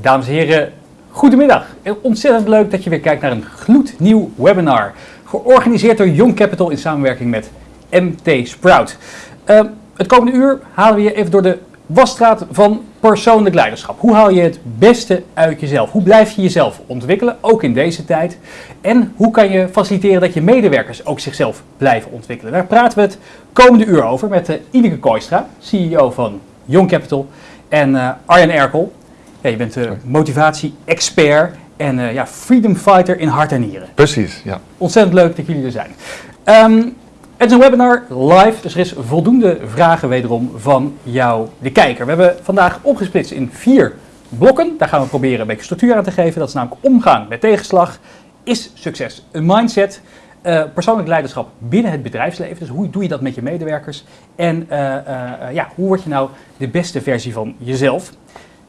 Dames en heren, goedemiddag. Ontzettend leuk dat je weer kijkt naar een gloednieuw webinar. Georganiseerd door Young Capital in samenwerking met MT Sprout. Uh, het komende uur halen we je even door de wasstraat van persoonlijk leiderschap. Hoe haal je het beste uit jezelf? Hoe blijf je jezelf ontwikkelen, ook in deze tijd? En hoe kan je faciliteren dat je medewerkers ook zichzelf blijven ontwikkelen? Daar praten we het komende uur over met uh, Ineke Kooistra, CEO van Young Capital, en uh, Arjen Erkel, ja, je bent uh, motivatie-expert en uh, ja, freedom fighter in hart en nieren. Precies, ja. Ontzettend leuk dat jullie er zijn. Um, het is een webinar live, dus er is voldoende vragen wederom van jou, de kijker. We hebben vandaag opgesplitst in vier blokken. Daar gaan we proberen een beetje structuur aan te geven. Dat is namelijk omgaan met tegenslag. Is succes een mindset? Uh, persoonlijk leiderschap binnen het bedrijfsleven. Dus hoe doe je dat met je medewerkers? En uh, uh, ja, hoe word je nou de beste versie van jezelf?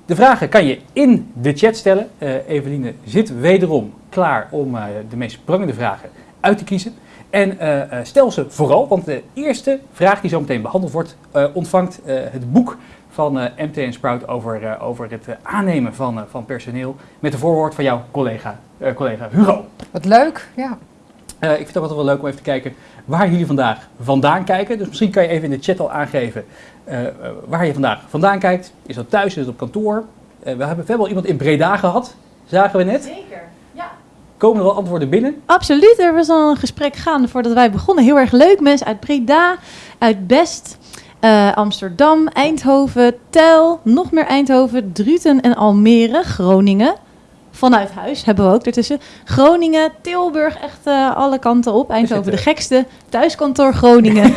De vragen kan je in de chat stellen. Eveline zit wederom klaar om de meest prangende vragen uit te kiezen. En stel ze vooral, want de eerste vraag die zo meteen behandeld wordt, ontvangt het boek van MT en Sprout over, over het aannemen van, van personeel. Met de voorwoord van jouw collega, collega Hugo. Wat leuk, ja. Ik vind het ook altijd wel leuk om even te kijken waar jullie vandaag vandaan kijken. Dus misschien kan je even in de chat al aangeven waar je vandaag vandaan kijkt. Is dat thuis, is dat op kantoor? we hebben, we hebben al iemand in Breda gehad, zagen we net. Zeker, ja. Komen er al antwoorden binnen? Absoluut, er was al een gesprek gaande voordat wij begonnen. Heel erg leuk, mensen uit Breda, uit Best, Amsterdam, Eindhoven, Tel, nog meer Eindhoven, Druten en Almere, Groningen vanuit huis hebben we ook ertussen. Groningen, Tilburg, echt uh, alle kanten op. Eindhoven de gekste. Thuiskantoor Groningen.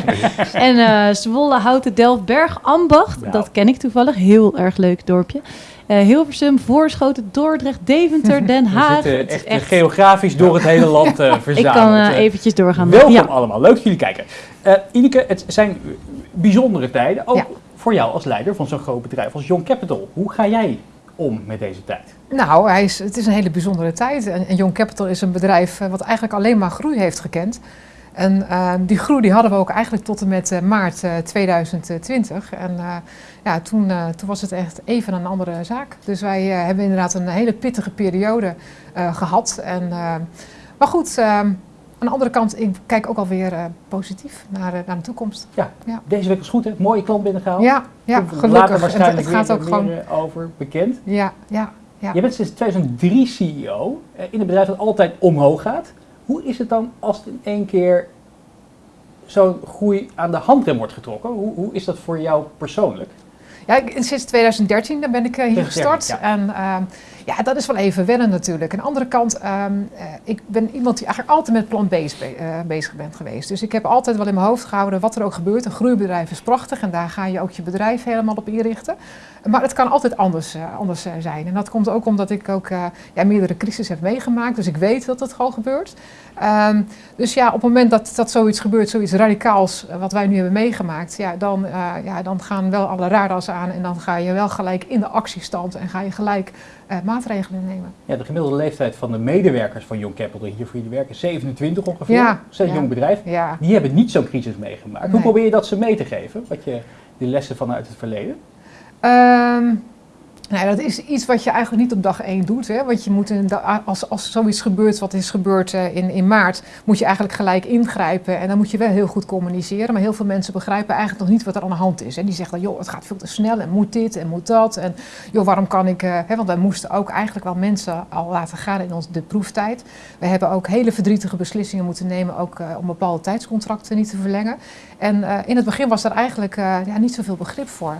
en uh, Zwolle, Houten, Delft, Berg, Ambacht. Nou. Dat ken ik toevallig. Heel erg leuk dorpje. Uh, Hilversum, Voorschoten, Dordrecht, Deventer, Den Haag. We zitten echt, echt geografisch door het hele land uh, verzameld. Ik kan uh, eventjes doorgaan. Welkom ja. allemaal, leuk dat jullie kijken. Ineke, het zijn bijzondere tijden, ook ja. voor jou als leider van zo'n groot bedrijf als Young Capital. Hoe ga jij om met deze tijd? Nou, hij is, het is een hele bijzondere tijd. En, en Young Capital is een bedrijf wat eigenlijk alleen maar groei heeft gekend. En uh, die groei die hadden we ook eigenlijk tot en met uh, maart uh, 2020. En ja, toen, toen was het echt even een andere zaak. Dus wij hebben inderdaad een hele pittige periode gehad. En, maar goed, aan de andere kant, ik kijk ook alweer positief naar, naar de toekomst. Ja, ja, deze week is goed hè? Mooie klant binnengehaald. Ja, ja gelukkig. het, het gaat ook gewoon over bekend. Ja, ja. Ja. Je bent sinds 2003 CEO in een bedrijf dat altijd omhoog gaat. Hoe is het dan als het in één keer zo'n groei aan de handrem wordt getrokken? Hoe, hoe is dat voor jou persoonlijk? Ja, sinds 2013 ben ik hier gestart. Ja. En uh, ja, dat is wel even wennen natuurlijk. Aan de andere kant, um, uh, ik ben iemand die eigenlijk altijd met plan B be uh, bezig bent geweest. Dus ik heb altijd wel in mijn hoofd gehouden wat er ook gebeurt. Een groeibedrijf is prachtig en daar ga je ook je bedrijf helemaal op inrichten. Maar het kan altijd anders, uh, anders zijn. En dat komt ook omdat ik ook ja, meerdere crises heb meegemaakt. Dus ik weet dat het gewoon gebeurt. Um, dus ja, op het moment dat, dat zoiets gebeurt, zoiets radicaals, wat wij nu hebben meegemaakt, ja, dan, ja, dan gaan wel alle radars aan en dan ga je wel gelijk in de actiestand en ga je gelijk uh, maatregelen nemen. Ja, de gemiddelde leeftijd van de medewerkers van Young Capital hier voor jullie werken 27 ongeveer. Ja, dat is een ja, jong bedrijf. Ja. Die hebben niet zo'n crisis meegemaakt. Nee. Hoe probeer je dat ze mee te geven? Wat je, die lessen vanuit het verleden? Um, nou, dat is iets wat je eigenlijk niet op dag 1 doet. Hè? Want je moet in als, als zoiets gebeurt, wat is gebeurd uh, in, in maart, moet je eigenlijk gelijk ingrijpen. En dan moet je wel heel goed communiceren. Maar heel veel mensen begrijpen eigenlijk nog niet wat er aan de hand is. Hè? Die zeggen dan, joh, het gaat veel te snel en moet dit en moet dat. En joh, waarom kan ik... Uh, hè? Want wij moesten ook eigenlijk wel mensen al laten gaan in ons, de proeftijd. We hebben ook hele verdrietige beslissingen moeten nemen, ook uh, om bepaalde tijdscontracten niet te verlengen. En in het begin was daar eigenlijk ja, niet zoveel begrip voor.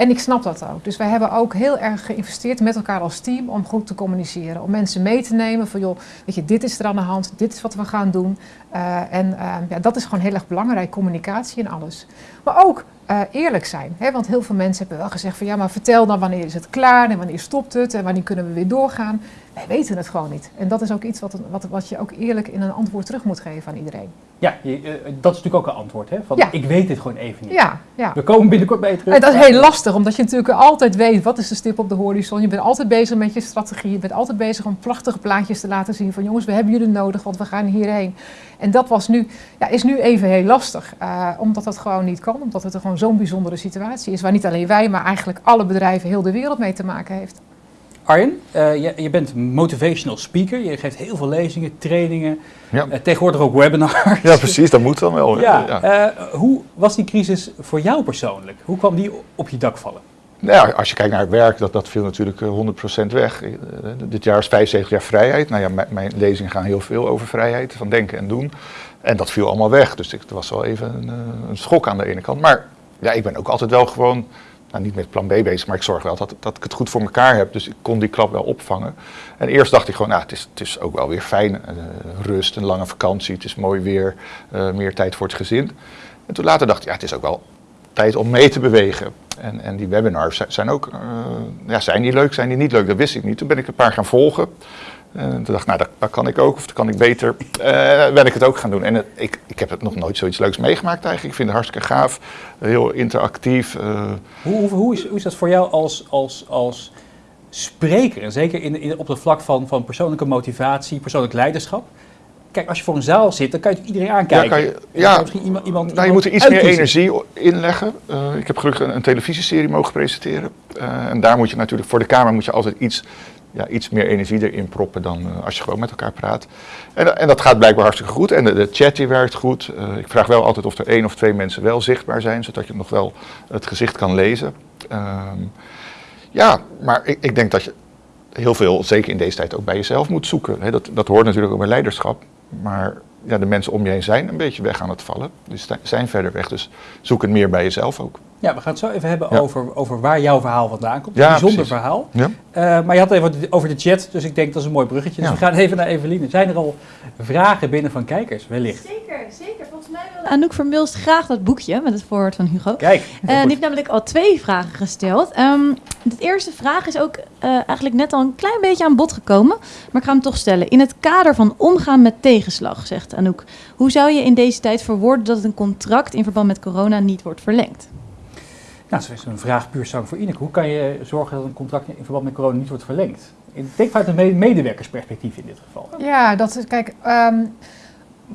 En ik snap dat ook. Dus wij hebben ook heel erg geïnvesteerd met elkaar als team om goed te communiceren. Om mensen mee te nemen van joh, weet je, dit is er aan de hand, dit is wat we gaan doen. Uh, en uh, ja, dat is gewoon heel erg belangrijk, communicatie en alles. Maar ook uh, eerlijk zijn. Hè? Want heel veel mensen hebben wel gezegd van ja, maar vertel dan wanneer is het klaar en wanneer stopt het en wanneer kunnen we weer doorgaan. Wij weten het gewoon niet. En dat is ook iets wat, wat, wat je ook eerlijk in een antwoord terug moet geven aan iedereen. Ja, je, uh, dat is natuurlijk ook een antwoord. Hè? Van, Ja. Ik weet dit gewoon even niet. Ja, ja. We komen binnenkort bij je terug. En dat is heel lastig, omdat je natuurlijk altijd weet wat is de stip op de horizon. Je bent altijd bezig met je strategie. Je bent altijd bezig om prachtige plaatjes te laten zien van jongens, we hebben jullie nodig, want we gaan hierheen. En dat was nu, ja, is nu even heel lastig, uh, omdat dat gewoon niet kan. Omdat het er gewoon zo'n bijzondere situatie is, waar niet alleen wij, maar eigenlijk alle bedrijven heel de wereld mee te maken heeft. Arjen, eh, je, je bent motivational speaker. Je geeft heel veel lezingen, trainingen, Ja. eh, tegenwoordig ook webinars. ja, precies, dat moet dan wel. Ja, Ja. eh, hoe was die crisis voor jou persoonlijk? Hoe kwam die op je dak vallen? Nou als je kijkt naar het werk, dat, dat viel natuurlijk eh, 100% weg. Eh, dit jaar is 75 jaar vrijheid. Nou ja, mijn, mijn lezingen gaan heel veel over vrijheid, van denken en doen. En dat viel allemaal weg. Dus het was wel even een, eh, een schok aan de ene kant. Maar ja, ik ben ook altijd wel gewoon, nou niet met plan B bezig, maar ik zorg wel dat, dat ik het goed voor elkaar heb. Dus ik kon die klap wel opvangen. En eerst dacht ik gewoon, nou, het is, het is ook wel weer fijn. eh, rust, een lange vakantie, het is mooi weer, eh, meer tijd voor het gezin. En toen later dacht ik, ja, het is ook wel tijd om mee te bewegen. En, en die webinars zi- zijn ook, eh, ja, zijn die leuk, zijn die niet leuk? Dat wist ik niet. Toen ben ik een paar gaan volgen. En toen dacht ik, nou, dat, kan ik ook, of dat kan ik beter. Eh ben ik het ook gaan doen. En ik, ik heb het nog nooit zoiets leuks meegemaakt eigenlijk. Ik vind het hartstikke gaaf, heel interactief. eh, Hoe, hoe, hoe, is, hoe is dat voor jou als, als, als spreker? En zeker in, in, op het vlak van, van persoonlijke motivatie, persoonlijk leiderschap. Kijk, als je voor een zaal zit, dan kan je natuurlijk iedereen aankijken. kan je- ja. misschien iemand, iemand, Nou, je iemand moet er iets meer energie o- inleggen. Eh, ik heb gelukkig een, een televisieserie mogen presenteren. Eh, en daar moet je natuurlijk, voor de camera moet je altijd iets, ja, iets meer energie erin proppen dan eh, als je gewoon met elkaar praat. En, en dat gaat blijkbaar hartstikke goed. En de, de chat die werkt goed. Ik vraag wel altijd of er één of twee mensen wel zichtbaar zijn, zodat je nog wel het gezicht kan lezen. Ehm, ja, maar ik, ik denk dat je heel veel, zeker in deze tijd, ook bij jezelf moet zoeken. Dat, dat hoort natuurlijk ook bij leiderschap. Maar ja, de mensen om je heen zijn een beetje weg aan het vallen. Dus zijn verder weg. Dus zoek het meer bij jezelf ook. Ja, we gaan het zo even hebben Ja. over, over waar jouw verhaal vandaan komt. Ja, een bijzonder precies. verhaal. Ja. Eh, maar je had het even over de chat, dus ik denk dat is een mooi bruggetje. Dus Ja. we gaan even naar Eveline. Zijn er al vragen binnen van kijkers, wellicht? Zeker, zeker. Volgens mij wilde Anouk Vermilst graag dat boekje met het voorwoord van Hugo. Kijk, Eh, die heeft namelijk al twee vragen gesteld. Ehm, de eerste vraag is ook eh, eigenlijk net al een klein beetje aan bod gekomen. Maar ik ga hem toch stellen. In het kader van omgaan met tegenslag, zegt Anouk. Hoe zou je in deze tijd verwoorden dat een contract in verband met corona niet wordt verlengd? Nou, zo is een vraag puur zang voor Ineke. Hoe kan je zorgen dat een contract in verband met corona niet wordt verlengd? Ik denk vanuit een me- medewerkersperspectief in dit geval. Ja, dat is, kijk, ehm,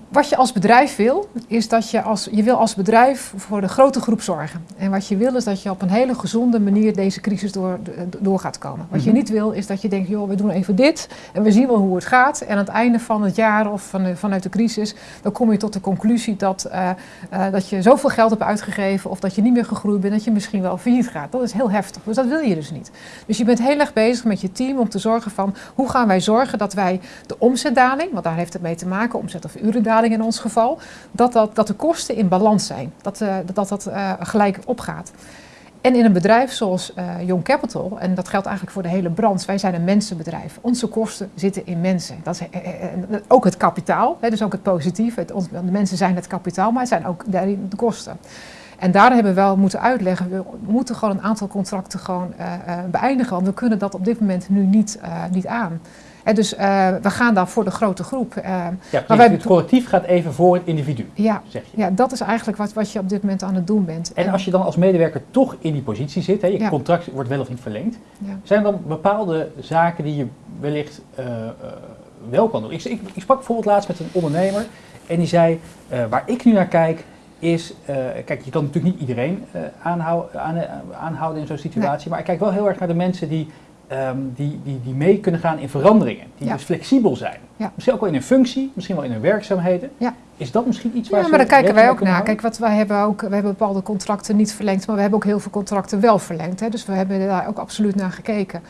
wat je als bedrijf wil, is dat je als, je wil als bedrijf voor de grote groep zorgen. En wat je wil is dat je op een hele gezonde manier deze crisis door, door gaat komen. Wat je Mhm. niet wil is dat je denkt, joh, we doen even dit en we zien wel hoe het gaat. En aan het einde van het jaar of van, vanuit de crisis, dan kom je tot de conclusie dat, eh, eh, dat je zoveel geld hebt uitgegeven of dat je niet meer gegroeid bent, dat je misschien wel failliet gaat. Dat is heel heftig, dus dat wil je dus niet. Dus je bent heel erg bezig met je team om te zorgen van, hoe gaan wij zorgen dat wij de omzetdaling, want daar heeft het mee te maken, omzet of in ons geval, dat, dat, dat de kosten in balans zijn. Dat eh, dat, dat eh, gelijk opgaat. En in een bedrijf zoals eh Young Capital, en dat geldt eigenlijk voor de hele branche, wij zijn een mensenbedrijf. Onze kosten zitten in mensen. Dat is ook het kapitaal, hè, dus ook het positieve. Het, de mensen zijn het kapitaal, maar het zijn ook daarin de kosten. En daar hebben we wel moeten uitleggen, we moeten gewoon een aantal contracten gewoon beëindigen, want we kunnen dat op dit moment nu niet, niet aan. Dus eh, we gaan daar voor de grote groep. eh, Ja, Maar precies. wij- het collectief gaat even voor het individu, ja, zeg je. ja, dat is eigenlijk wat, wat je op dit moment aan het doen bent. En als je dan als medewerker toch in die positie zit, hè, je Ja. contract wordt wel of niet verlengd, ja. zijn er dan bepaalde zaken die je wellicht eh, wel kan doen? Ik, ik, ik sprak bijvoorbeeld laatst met een ondernemer en die zei, waar ik nu naar kijk, is, kijk, je kan natuurlijk niet iedereen aanhou- aan- aanhouden in zo'n situatie, maar ik kijk wel heel erg naar de mensen die, ehm, die, die, die mee kunnen gaan in veranderingen, die Ja. dus flexibel zijn. Ja. Misschien ook wel in hun functie, misschien wel in hun werkzaamheden. Ja. Is dat misschien iets waar Ja, maar daar kijken wij ook naar. Kijk, wat wij hebben ook, we hebben bepaalde contracten niet verlengd, maar we hebben ook heel veel contracten wel verlengd. Hè. Dus we hebben daar ook absoluut naar gekeken.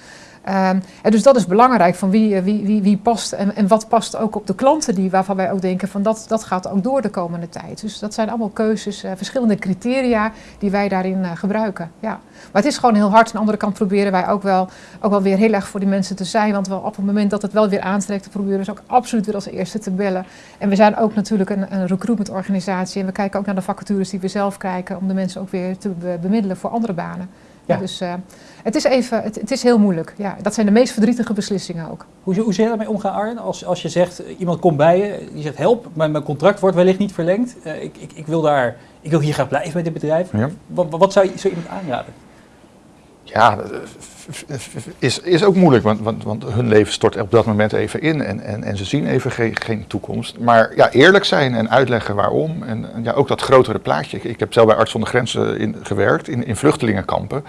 Ehm, en dus dat is belangrijk van wie, eh, wie, wie, wie past en, en wat past ook op de klanten die, waarvan wij ook denken van dat, dat gaat ook door de komende tijd. Dus dat zijn allemaal keuzes, eh, verschillende criteria die wij daarin eh, gebruiken. Ja. Maar het is gewoon heel hard. Aan de andere kant proberen wij ook wel, ook wel weer heel erg voor die mensen te zijn. Want wel op het moment dat het wel weer aantrekt, proberen ze ook absoluut weer als eerste te bellen. En we zijn ook natuurlijk een, een recruitment organisatie. En we kijken ook naar de vacatures die we zelf kijken. Om de mensen ook weer te be- bemiddelen voor andere banen. Ja. Dus eh, het is even, het, het is heel moeilijk. Ja, dat zijn de meest verdrietige beslissingen ook. Hoe, hoe zou je daarmee omgaan, Arjen? Als, als je zegt, eh, iemand komt bij je, die zegt, help, mijn, mijn contract wordt wellicht niet verlengd. Eh, ik, ik, ik, wil daar, ik wil hier graag blijven bij dit bedrijf. Ja. Wat, wat zou je zo iemand aanraden? Ja, is, is ook moeilijk, want, want, want hun leven stort op dat moment even in en, en, en ze zien even geen, geen toekomst. Maar ja, eerlijk zijn en uitleggen waarom. En, ja, ook dat grotere plaatje. Ik, heb zelf bij Arts zonder Grenzen in, gewerkt, in, in vluchtelingenkampen.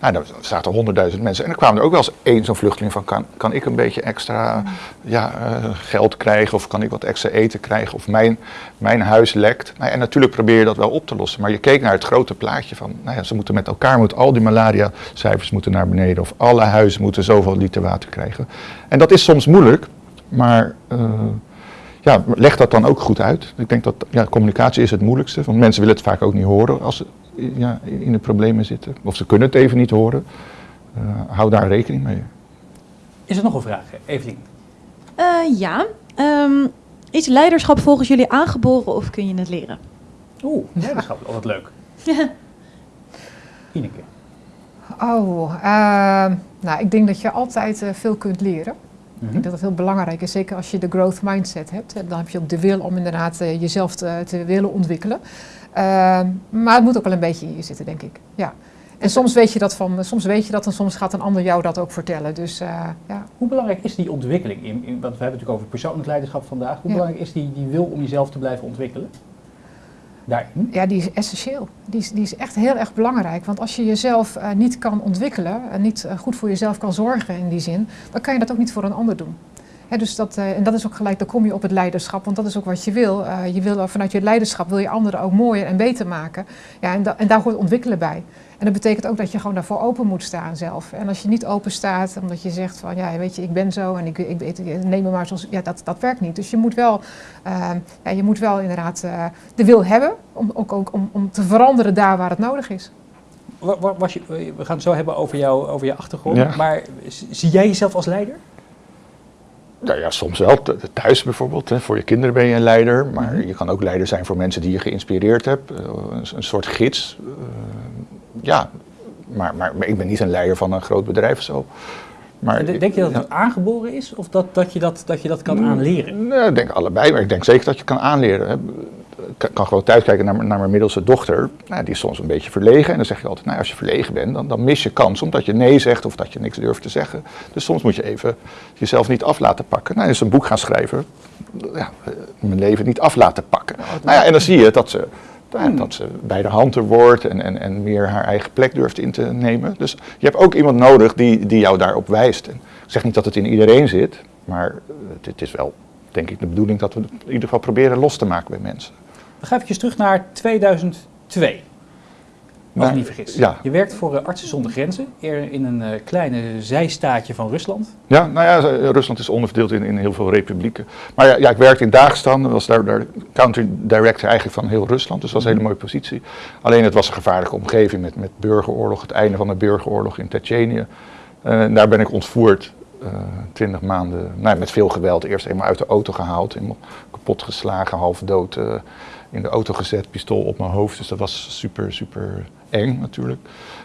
Nou, daar zaten honderdduizend mensen. En er kwamen er ook wel eens één zo'n vluchteling van, kan, kan ik een beetje extra ja, uh, geld krijgen of kan ik wat extra eten krijgen of mijn, mijn huis lekt. Nou, en natuurlijk probeer je dat wel op te lossen. Maar je keek naar het grote plaatje van, nou ja, ze moeten met elkaar, moet al die malaria-cijfers moeten naar beneden of alle huizen moeten zoveel liter water krijgen. En dat is soms moeilijk, maar uh, ja, leg dat dan ook goed uit. Ik denk dat ja, communicatie is het moeilijkste, want mensen willen het vaak ook niet horen als ze ja, in de problemen zitten. Of ze kunnen het even niet horen. Uh, hou daar rekening mee. Is er nog een vraag, Evelien? Uh, ja. Um, is leiderschap volgens jullie aangeboren of kun je het leren? Oeh, leiderschap, oh, wat leuk. Ineke. Oh, uh, nou, ik denk dat je altijd uh, veel kunt leren. Mm -hmm. Ik denk dat dat heel belangrijk is, zeker als je de growth mindset hebt. Dan heb je ook de wil om inderdaad uh, jezelf te, te, willen ontwikkelen. maar het moet ook wel een beetje in je zitten, denk ik. Ja. En soms weet je dat van, soms weet je dat en soms gaat een ander jou dat ook vertellen. Dus, ja. Hoe belangrijk is die ontwikkeling? In, in, want we hebben het natuurlijk over persoonlijk leiderschap vandaag. Hoe ja. belangrijk is die, die wil om jezelf te blijven ontwikkelen? Ja, die is essentieel. Die is, die is echt heel erg belangrijk. Want als je jezelf uh, niet kan ontwikkelen en niet uh, goed voor jezelf kan zorgen in die zin, dan kan je dat ook niet voor een ander doen. Dus dat, uh, en dat is ook gelijk, dan kom je op het leiderschap, want dat is ook wat je wil. je wil vanuit je leiderschap wil je anderen ook mooier en beter maken. Ja, en, da en daar hoort ontwikkelen bij. En dat betekent ook dat je gewoon daarvoor open moet staan zelf. En als je niet open staat, omdat je zegt van ja, weet je, ik ben zo en ik, ik, ik, neem me maar zoals. Ja, dat, dat werkt niet. Dus je moet wel, uh, ja, je moet wel inderdaad uh, de wil hebben om, ook, ook, om, om te veranderen daar waar het nodig is. Was je, we gaan het zo hebben over, jou, over je achtergrond. Ja. Maar zie jij jezelf als leider? Nou ja, soms wel. Thuis bijvoorbeeld. Hè. Voor je kinderen ben je een leider. Maar -hmm. je kan ook leider zijn voor mensen die je geïnspireerd hebt. Uh, een, een, soort gids ja, maar, maar, maar, ik ben niet een leider van een groot bedrijf of zo. Maar, denk je dat het aangeboren is of dat, dat, je dat, dat je dat kan aanleren? Nee, ik denk allebei, maar ik denk zeker dat je kan aanleren. Ik kan gewoon thuis kijken naar, naar mijn middelste dochter. Nou, die is soms een beetje verlegen. En dan zeg je altijd, nou, als je verlegen bent, dan, dan mis je kans omdat je nee zegt of dat je niks durft te zeggen. Dus soms moet je even jezelf niet af laten pakken. Nou, is een boek gaan schrijven, ja, mijn leven niet af laten pakken. Nou ja, en dan zie je dat ze Hmm. Dat ze bij de hand er wordt en, en, en meer haar eigen plek durft in te nemen. Dus je hebt ook iemand nodig die, die jou daarop wijst. En ik zeg niet dat het in iedereen zit, maar het, het is wel, denk ik, de bedoeling dat we het in ieder geval proberen los te maken bij mensen. Dan ga even terug naar 2002. Als ik niet vergis. Ja. Je werkt voor uh, Artsen zonder Grenzen, in een uh, kleine zijstaatje van Rusland. Ja, nou ja, Rusland is onderverdeeld in, in heel veel republieken. Maar ja, ja ik werkte in Dagestan, was daar, daar country director eigenlijk van heel Rusland, dus dat was een hele mooie positie. Alleen het was een gevaarlijke omgeving met, met burgeroorlog, het einde van de burgeroorlog in Tsjetsjenië. Uh, daar ben ik ontvoerd, twintig maanden, nou, met veel geweld. Eerst eenmaal uit de auto gehaald, helemaal kapot geslagen, half dood in de auto gezet, pistool op mijn hoofd. Dus dat was super, super eng natuurlijk.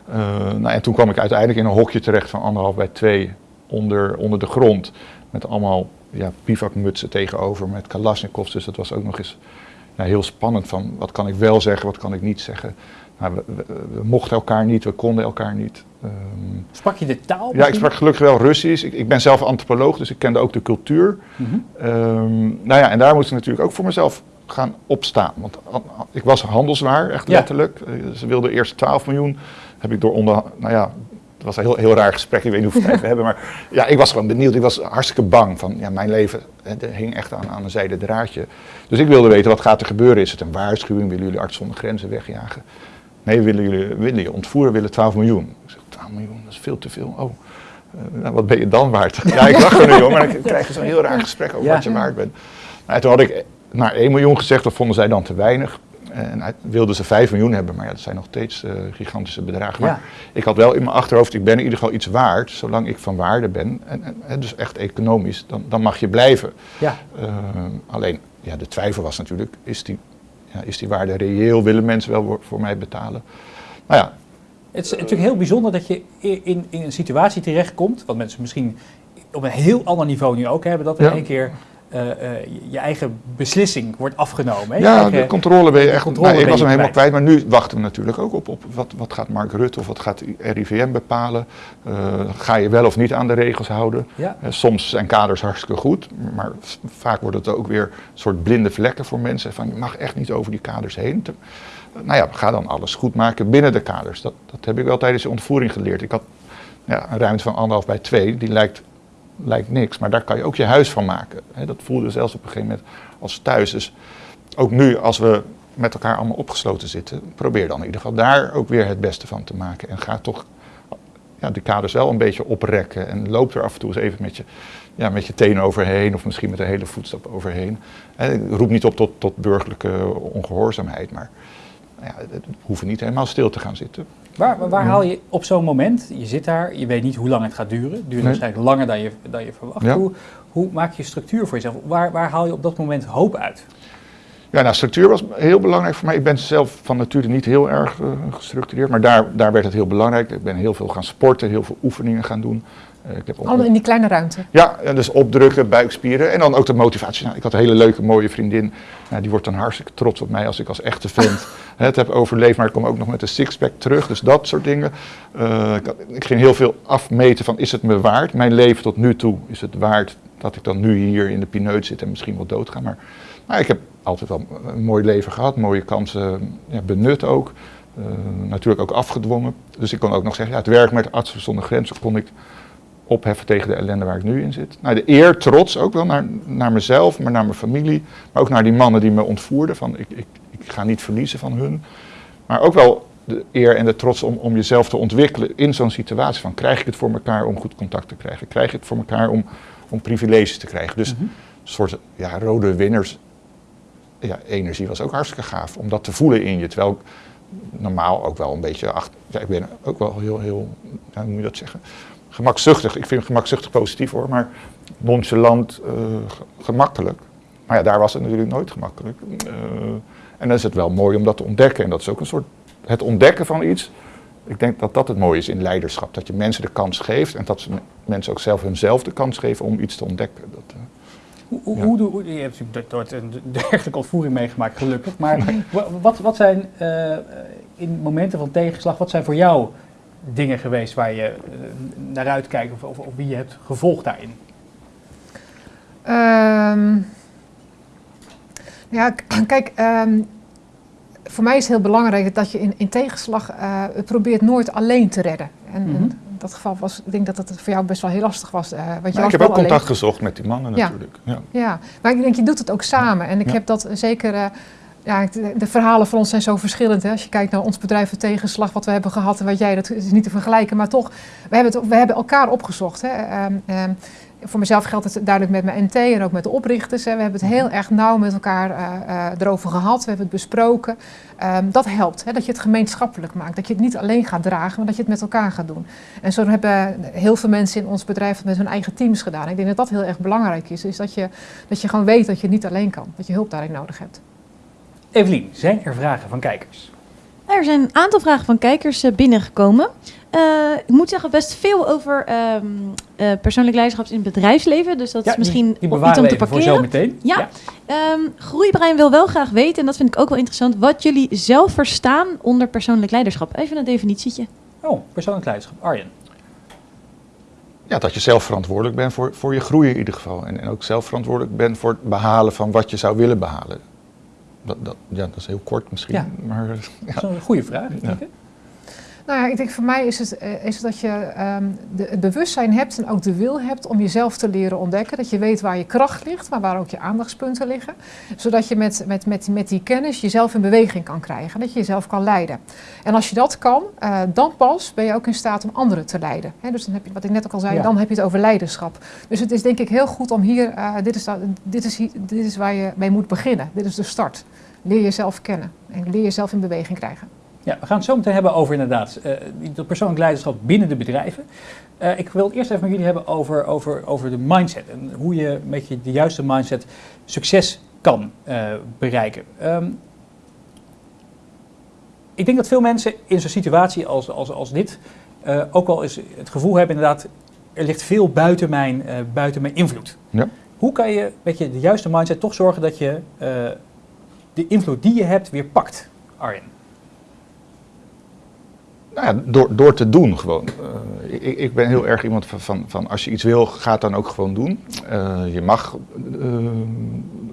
Uh, nou, en toen kwam ik uiteindelijk in een hokje terecht van anderhalf bij twee onder, onder de grond. Met allemaal ja, bivakmutsen tegenover met kalasjnikovs. Dus dat was ook nog eens heel spannend van wat kan ik wel zeggen, wat kan ik niet zeggen. Nou, we, we, we, mochten elkaar niet, we konden elkaar niet. Um, sprak je de taal? Misschien? Ja, ik sprak gelukkig wel Russisch. Ik, ik, ben zelf antropoloog, dus ik kende ook de cultuur. Mm -hmm. um, nou ja, en daar moest ik natuurlijk ook voor mezelf gaan opstaan. Want ik was handelswaar, echt letterlijk. Ja. Ze wilden eerst 12 miljoen. Heb ik door onder, nou ja, het was een heel, heel raar gesprek, ik weet niet hoeveel tijd we hebben. Maar ja, ik was gewoon benieuwd. Ik was hartstikke bang van, ja, mijn leven hè, hing echt aan, aan een zijde draadje. Dus ik wilde weten, wat gaat er gebeuren? Is het een waarschuwing? Willen jullie arts zonder grenzen wegjagen? Nee, willen jullie willen je ontvoeren? Willen 12 miljoen? Ik zeg, 12 miljoen, dat is veel te veel. Oh, uh, nou, wat ben je dan waard? ja, ik lach er nu om, maar dan krijg je zo'n heel raar gesprek over ja. wat je waard bent. Nou, toen had ik naar 1 miljoen gezegd, dat vonden zij dan te weinig. En wilden ze 5 miljoen hebben, maar ja, dat zijn nog steeds uh, gigantische bedragen. Maar ja. ik had wel in mijn achterhoofd, ik ben in ieder geval iets waard, zolang ik van waarde ben. En, en dus echt economisch, dan, dan mag je blijven. Ja. Uh, alleen, ja, de twijfel was natuurlijk, is die, ja, is die waarde reëel? Willen mensen wel voor, mij betalen? Nou ja. Het is natuurlijk heel bijzonder dat je in, in een situatie terechtkomt, wat mensen misschien op een heel ander niveau nu ook hebben, dat er ja. één keer eh, eh, je- eigen beslissing wordt afgenomen. Hè? Ja, eigen- de controle ben je echt. controle nou, ik was hem helemaal kwijt, maar nu wachten we natuurlijk ook op, op wat, wat gaat Mark Rutte of wat gaat RIVM bepalen. Eh, ga je wel of niet aan de regels houden? ja. Soms zijn kaders hartstikke goed, maar vaak wordt het ook weer een soort blinde vlekken voor mensen. Van je mag echt niet over die kaders heen. Te- nou ja, ga dan alles goed maken binnen de kaders. Dat, dat heb ik wel tijdens de ontvoering geleerd. Ik had ja, een ruimte van anderhalf bij twee, die lijkt, lijkt niks, maar daar kan je ook je huis van maken. Dat voelde zelfs op een gegeven moment als thuis. Dus ook nu, als we met elkaar allemaal opgesloten zitten, probeer dan in ieder geval daar ook weer het beste van te maken. En ga toch ja, de kaders wel een beetje oprekken. En loop er af en toe eens even met je, ja, met je tenen overheen of misschien met een hele voetstap overheen. Roep niet op tot, tot burgerlijke ongehoorzaamheid, maar ja, het niet helemaal stil te gaan zitten. Waar, waar- haal je op zo'n moment, je zit daar, je weet niet hoe lang het gaat duren. Het duurt Nee. waarschijnlijk langer dan je, dan je verwacht. Ja. Hoe, hoe maak je structuur voor jezelf? Waar, waar haal je op dat moment hoop uit? Ja, nou, structuur was heel belangrijk voor mij. Ik ben zelf van nature niet heel erg eh, gestructureerd, maar daar, daar werd het heel belangrijk. Ik ben heel veel gaan sporten, heel veel oefeningen gaan doen. Eh, ik heb Allemaal in die kleine ruimte. Ja, dus opdrukken, buikspieren en dan ook de motivatie. Nou, ik had een hele leuke, mooie vriendin. Nou, die wordt dan hartstikke trots op mij als ik als echte vent het heb overleefd. Maar ik kom ook nog met een sixpack terug, dus dat soort dingen. Eh, ik, had- ik ging heel veel afmeten van, is het me waard? Mijn leven tot nu toe, is het waard dat ik dan nu hier in de pineut zit en misschien wel doodga? Maar nou, ik heb altijd wel een mooi leven gehad, mooie kansen ja, benut ook. Eh, natuurlijk ook afgedwongen. Dus ik kon ook nog zeggen, ja, het werk met Artsen zonder Grenzen kon ik opheffen tegen de ellende waar ik nu in zit. Nou, de eer, trots ook wel naar, naar mezelf, maar naar mijn familie. Maar ook naar die mannen die me ontvoerden. Van ik, ik, ik ga niet verliezen van hun. Maar ook wel de eer en de trots om, om jezelf te ontwikkelen in zo'n situatie. Van krijg ik het voor elkaar om goed contact te krijgen? Krijg ik het voor elkaar om, om privileges te krijgen? Dus Mhm. een soort ja, rode winners. Ja, energie was ook hartstikke gaaf om dat te voelen in je. Terwijl ik normaal ook wel een beetje achter. Ja, ik ben ook wel heel, heel, ja, hoe moet je dat zeggen? Gemakzuchtig. Ik vind gemakzuchtig positief hoor, maar nonchalant, ge- gemakkelijk. Maar ja, daar was het natuurlijk nooit gemakkelijk. Eh, en dan is het wel mooi om dat te ontdekken. En dat is ook een soort. Het ontdekken van iets. Ik denk dat dat het mooie is in leiderschap. Dat je mensen de kans geeft en dat ze me- mensen ook zelf hunzelf de kans geven om iets te ontdekken. Dat, eh, Hoe, hoe, Ja. hoe je hebt natuurlijk nooit een dergelijke ontvoering meegemaakt, gelukkig. Maar wa- wat, wat zijn in momenten van tegenslag, wat zijn voor jou dingen geweest waar je eh, naar uitkijkt of, of, of wie je hebt gevolgd daarin? Ehm, ja, kijk, ehm, voor mij is het heel belangrijk dat je in, in tegenslag eh, probeert nooit alleen te redden. En, en Mhm. in dat geval was, ik denk dat het voor jou best wel heel lastig was. eh, want je maar was ik heb wel ook contact alleen. gezocht met die mannen Ja. natuurlijk. Ja. Ja, maar ik denk, je doet het ook samen. En ik Ja. heb dat zeker. eh, ja, de, verhalen van ons zijn zo verschillend. Hè? Als je kijkt naar ons bedrijf, de tegenslag, wat we hebben gehad en wat jij, dat is niet te vergelijken. Maar toch, we hebben, het, we hebben elkaar opgezocht. Hè? Ehm, ehm, voor mezelf geldt het duidelijk met mijn NT en ook met de oprichters. Hè? We hebben het heel erg nauw met elkaar eh, eh, erover gehad. We hebben het besproken. Ehm, dat helpt, hè? dat je het gemeenschappelijk maakt. Dat je het niet alleen gaat dragen, maar dat je het met elkaar gaat doen. En zo hebben heel veel mensen in ons bedrijf het met hun eigen teams gedaan. Ik denk dat dat heel erg belangrijk is. Is dat je, dat je gewoon weet dat je het niet alleen kan. Dat je hulp daarin nodig hebt. Evelien, zijn er vragen van kijkers? Er zijn een aantal vragen van kijkers eh, binnengekomen. Eh, ik moet zeggen, best veel over ehm, eh, persoonlijk leiderschap in het bedrijfsleven. Dus dat is misschien die, iets om te even voor parkeren. zometeen. Ja. Ehm Groeibrein wil wel graag weten, en dat vind ik ook wel interessant, wat jullie zelf verstaan onder persoonlijk leiderschap. Even een definitietje. Oh, persoonlijk leiderschap. Arjen. Ja, dat je zelf verantwoordelijk bent voor, voor je groei in ieder geval. En, en ook zelf verantwoordelijk bent voor het behalen van wat je zou willen behalen. Dat, dat, ja, dat is heel kort misschien, Ja. maar Dat is een goede vraag. Ja. Nou ja, ik denk voor mij is het, eh, is het dat je ehm, de, het bewustzijn hebt en ook de wil hebt om jezelf te leren ontdekken. Dat je weet waar je kracht ligt, maar waar ook je aandachtspunten liggen. Zodat je met, met, met, met die kennis jezelf in beweging kan krijgen. Dat je jezelf kan leiden. En als je dat kan, eh, dan pas ben je ook in staat om anderen te leiden. Dus dan heb je, wat ik net ook al zei, Ja. dan heb je het over leiderschap. Dus het is denk ik heel goed om hier, eh, dit, is, dit, is, hier- dit is waar je mee moet beginnen. Dit is de start. Leer jezelf kennen en leer jezelf in beweging krijgen. Ja, we gaan het zo meteen hebben over inderdaad die- dat persoonlijk leiderschap binnen de bedrijven. Eh, ik wil het eerst even met jullie hebben over, over, over de mindset. En hoe je met je de juiste mindset succes kan eh, bereiken. Ehm, ik denk dat veel mensen in zo'n situatie als, als, als dit ook wel eens het gevoel hebben inderdaad, er ligt veel buiten mijn, buiten mijn invloed. Ja. Hoe kan je met je de juiste mindset toch zorgen dat je de invloed die je hebt weer pakt, Arjen? Nou door, door te doen gewoon. Uh, ik, ik, ben heel erg iemand van, van, als je iets wil, ga dan ook gewoon doen. Uh, je mag uh,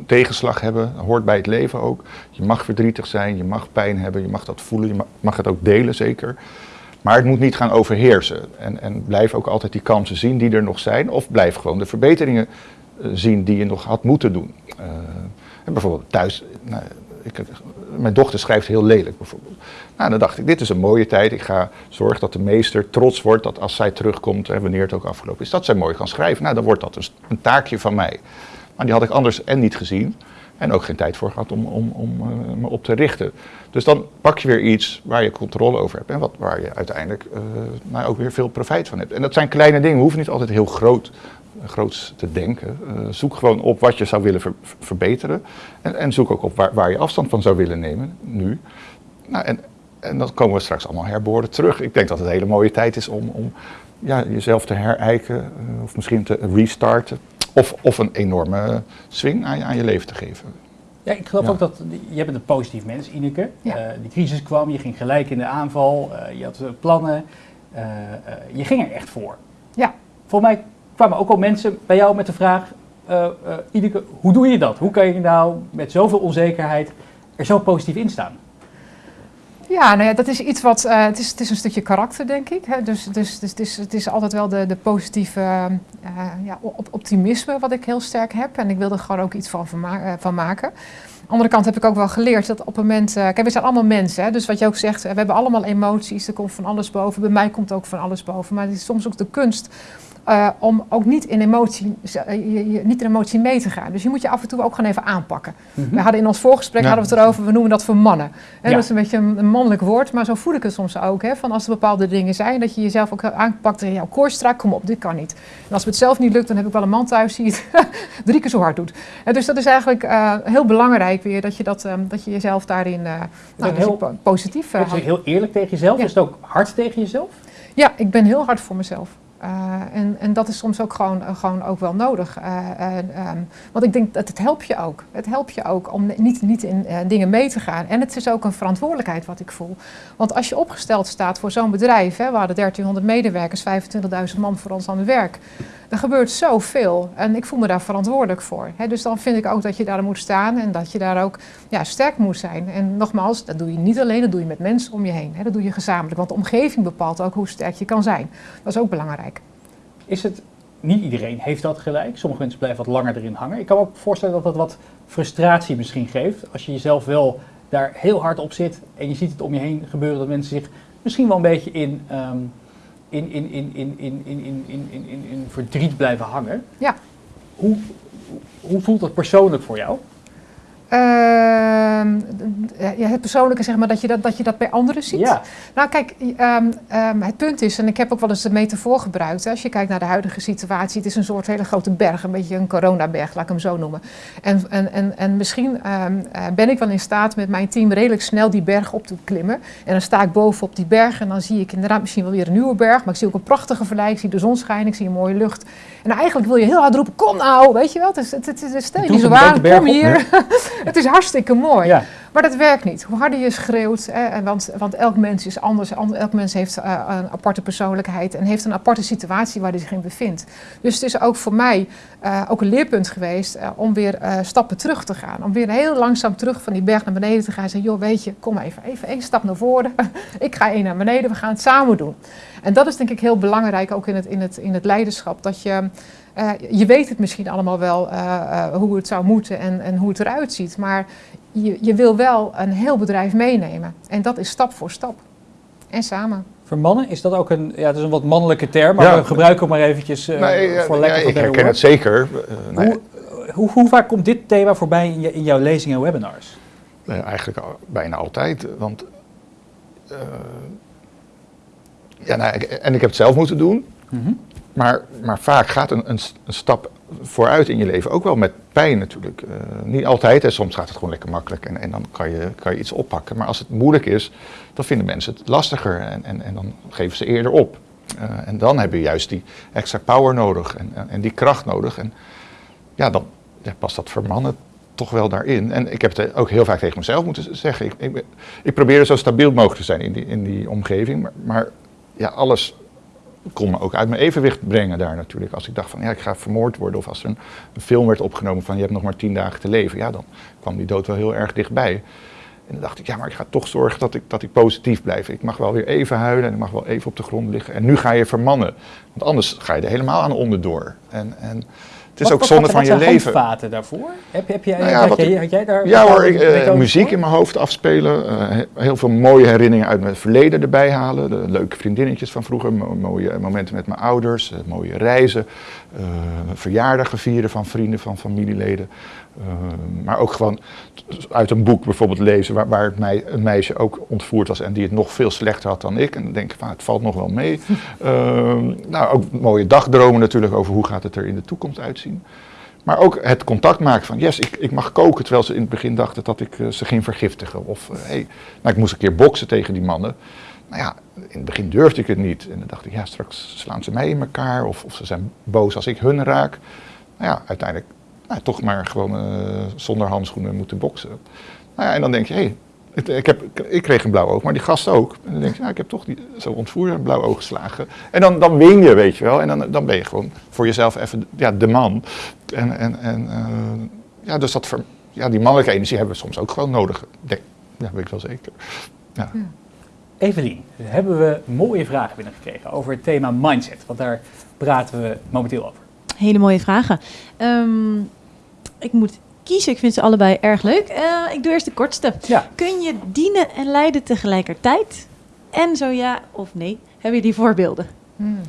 tegenslag hebben, hoort bij het leven ook. Je mag verdrietig zijn, je mag pijn hebben, je mag dat voelen, je mag, mag het ook delen zeker. Maar het moet niet gaan overheersen. En, en blijf ook altijd die kansen zien die er nog zijn. Of blijf gewoon de verbeteringen zien die je nog had moeten doen. en bijvoorbeeld thuis, nou, ik, mijn dochter schrijft heel lelijk bijvoorbeeld. Nou, dan dacht ik, dit is een mooie tijd. Ik ga zorgen dat de meester trots wordt dat als zij terugkomt, en wanneer het ook afgelopen is, dat zij mooi kan schrijven. Nou, dan wordt dat dus een taakje van mij. Maar die had ik anders en niet gezien. En ook geen tijd voor gehad om, om, om uh, me op te richten. Dus dan pak je weer iets waar je controle over hebt. En wat, waar je uiteindelijk uh, nou, ook weer veel profijt van hebt. En dat zijn kleine dingen. We hoeven niet altijd heel groot groots te denken. Uh, zoek gewoon op wat je zou willen ver verbeteren. En, en, zoek ook op waar, waar, je afstand van zou willen nemen, nu. Nou, en, en dan komen we straks allemaal herboren terug. Ik denk dat het een hele mooie tijd is om, om ja, jezelf te herijken. Uh, of misschien te restarten. Of, of een enorme swing aan je, aan je leven te geven. Ja, ik geloof ja. ook dat, je bent een positief mens, Ineke. Ja. Uh, die crisis kwam, je ging gelijk in de aanval, je had plannen. je ging er echt voor. Ja. Volgens mij kwamen ook al mensen bij jou met de vraag, uh, uh, Ineke, hoe doe je dat? Hoe kan je nou met zoveel onzekerheid er zo positief in staan? Ja, nou ja, dat is iets wat. Uh, het, is, het is een stukje karakter, denk ik. Hè? Dus, dus, dus het, is, het is altijd wel de, de positieve uh, ja, optimisme wat ik heel sterk heb. En ik wil er gewoon ook iets van, ma van maken. De andere kant heb ik ook wel geleerd dat op het moment. We zijn allemaal mensen. Hè? Dus wat je ook zegt, we hebben allemaal emoties. Er komt van alles boven. Bij mij komt ook van alles boven. Maar het is soms ook de kunst uh, om ook niet in, emotie, je, niet in emotie mee te gaan. Dus je moet je af en toe ook gewoon even aanpakken. Mm -hmm. We hadden in ons voorgesprek ja. hadden we het erover, we noemen dat voor mannen. Ja. Dat is een beetje een, een, mannelijk woord, maar zo voel ik het soms ook. Hè, van als er bepaalde dingen zijn, dat je jezelf ook aanpakt en jouw koor strak, kom op, dit kan niet. En als het zelf niet lukt, dan heb ik wel een man thuis die het drie keer zo hard doet. En dus dat is eigenlijk uh, heel belangrijk weer, dat je, dat, um, dat je jezelf daarin nou, heel, je positief. Uh, heel eerlijk tegen jezelf? Ja. Is het ook hard tegen jezelf? Ja, ik ben heel hard voor mezelf. Uh, en, en dat is soms ook gewoon, uh, gewoon ook wel nodig. Uh, um, want ik denk dat het helpt je ook. Het helpt je ook om niet, niet in dingen mee te gaan. En het is ook een verantwoordelijkheid wat ik voel. Want als je opgesteld staat voor zo'n bedrijf, hè, we hadden 1300 medewerkers, 25.000 man voor ons aan het werk. Er gebeurt zoveel en ik voel me daar verantwoordelijk voor. Dus dan vind ik ook dat je daar moet staan en dat je daar ook ja, sterk moet zijn. En nogmaals, dat doe je niet alleen, dat doe je met mensen om je heen. Dat doe je gezamenlijk, want de omgeving bepaalt ook hoe sterk je kan zijn. Dat is ook belangrijk. Is het, niet iedereen heeft dat gelijk. Sommige mensen blijven wat langer erin hangen. Ik kan me ook voorstellen dat dat wat frustratie misschien geeft. Als je jezelf wel daar heel hard op zit en je ziet het om je heen gebeuren, dat mensen zich misschien wel een beetje in... Um, in, in, in, in, in, in, in, in, in, in verdriet blijven hangen. Ja. Hoe, hoe voelt dat persoonlijk voor jou? Uh, ja, het persoonlijke, zeg maar, dat je dat, dat je dat bij anderen ziet. Ja. Nou, kijk, um, um, het punt is, en ik heb ook wel eens de metafoor gebruikt, hè, als je kijkt naar de huidige situatie, het is een soort hele grote berg, een beetje een coronaberg, laat ik hem zo noemen. En, en, en, en misschien um, uh, ben ik wel in staat met mijn team redelijk snel die berg op te klimmen. En dan sta ik boven op die berg en dan zie ik inderdaad misschien wel weer een nieuwe berg, maar ik zie ook een prachtige verlei, ik zie de zon schijnen, ik zie een mooie lucht. En eigenlijk wil je heel hard roepen, kom nou, weet je wel, het is, het, het, het, stel je niet zo aan, kom hier. het is hartstikke mooi. Ja. Maar dat werkt niet. Hoe harder je schreeuwt, want, want elk mens is anders. Elk mens heeft uh, een aparte persoonlijkheid en heeft een aparte situatie waar hij zich in bevindt. Dus het is ook voor mij uh, ook een leerpunt geweest uh, om weer stappen terug te gaan. Om weer heel langzaam terug van die berg naar beneden te gaan en zeggen, joh weet je, kom even, even één stap naar voren. ik ga één naar beneden, we gaan het samen doen. En dat is denk ik heel belangrijk ook in het, in het, in het leiderschap. Dat je... Uh, je weet het misschien allemaal wel uh, uh, hoe het zou moeten en, en hoe het eruit ziet. Maar je, je, wil wel een heel bedrijf meenemen. En dat is stap voor stap. En samen. Voor mannen is dat ook een, ja, het is een wat mannelijke term, maar ja, we gebruiken hem maar eventjes nee, voor lekker. Ja, ik herken het zeker. hoe, hoe, hoe, vaak komt dit thema voorbij in, je, in jouw lezingen en webinars? eigenlijk al, bijna altijd. Want, ja, nou, en ik heb het zelf moeten doen. Mm -hmm. Maar, maar vaak gaat een, een, een, stap vooruit in je leven, ook wel met pijn natuurlijk. Uh, niet altijd, en soms gaat het gewoon lekker makkelijk en, en dan kan je, kan je iets oppakken. Maar als het moeilijk is, dan vinden mensen het lastiger en, en, en dan geven ze eerder op. Uh, en dan heb je juist die extra power nodig en, en, en die kracht nodig. En ja, dan ja, past dat voor mannen toch wel daarin. En ik heb het ook heel vaak tegen mezelf moeten zeggen. Ik, ik, ik probeer zo stabiel mogelijk te zijn in die, in die omgeving. Maar, maar ja, alles kon me ook uit mijn evenwicht brengen daar natuurlijk. Als ik dacht van ja, ik ga vermoord worden. Of als er een, film werd opgenomen van je hebt nog maar tien dagen te leven. Ja, dan kwam die dood wel heel erg dichtbij. En dan dacht ik, ja, maar ik ga toch zorgen dat ik, dat ik positief blijf. Ik mag wel weer even huilen en ik mag wel even op de grond liggen. En nu ga je vermannen. Want anders ga je er helemaal aan onderdoor. En, en het is Wat- ook wat- zonde wat van je zijn leven. handvaten daarvoor? Heb, heb jij, Nou ja, had, wat jij, ik- had jij daar Ja hoor, ik, eh, muziek in mijn hoofd afspelen. eh, he- heel veel mooie herinneringen uit mijn verleden erbij halen. De leuke vriendinnetjes van vroeger. mo- mooie momenten met mijn ouders. eh, mooie reizen. verjaardagen vieren van vrienden, van familieleden. Eh, maar ook gewoon uit een boek bijvoorbeeld lezen waar, waar het mei- een meisje ook ontvoerd was en die het nog veel slechter had dan ik. En dan denk ik van het valt nog wel mee. Eh, nou, ook mooie dagdromen natuurlijk over hoe gaat het er in de toekomst uitzien. Maar ook het contact maken van, yes, ik, ik mag koken, terwijl ze in het begin dachten dat ik eh, ze ging vergiftigen. Of, eh, hey, nou, ik moest een keer boksen tegen die mannen. Nou ja, in het begin durfde ik het niet. En dan dacht ik, ja, straks slaan ze mij in elkaar. Of, of ze zijn boos als ik hun raak. Nou ja, uiteindelijk nou, toch maar gewoon eh, zonder handschoenen moeten boksen. Nou ja, en dan denk je, hé, hey, ik, heb, ik kreeg een blauw oog, maar die gast ook. En dan denk je, nou, ik heb toch die, zo ontvoerd een blauw oog geslagen. En dan, dan win je, weet je wel. En dan, dan ben je gewoon voor jezelf even ja, de man. En, en, en eh, ja, dus dat, ja, die mannelijke energie hebben we soms ook gewoon nodig. Denk, ja, weet ik wel zeker. Ja. Evelien, hebben we mooie vragen binnengekregen over het thema mindset. Want daar praten we momenteel over. Hele mooie vragen. Ehm, ik moet kiezen. Ik vind ze allebei erg leuk. Eh, ik doe eerst de kortste. Ja, Kun je dienen en leiden tegelijkertijd? En zo ja of nee? Heb je die voorbeelden? Hmm.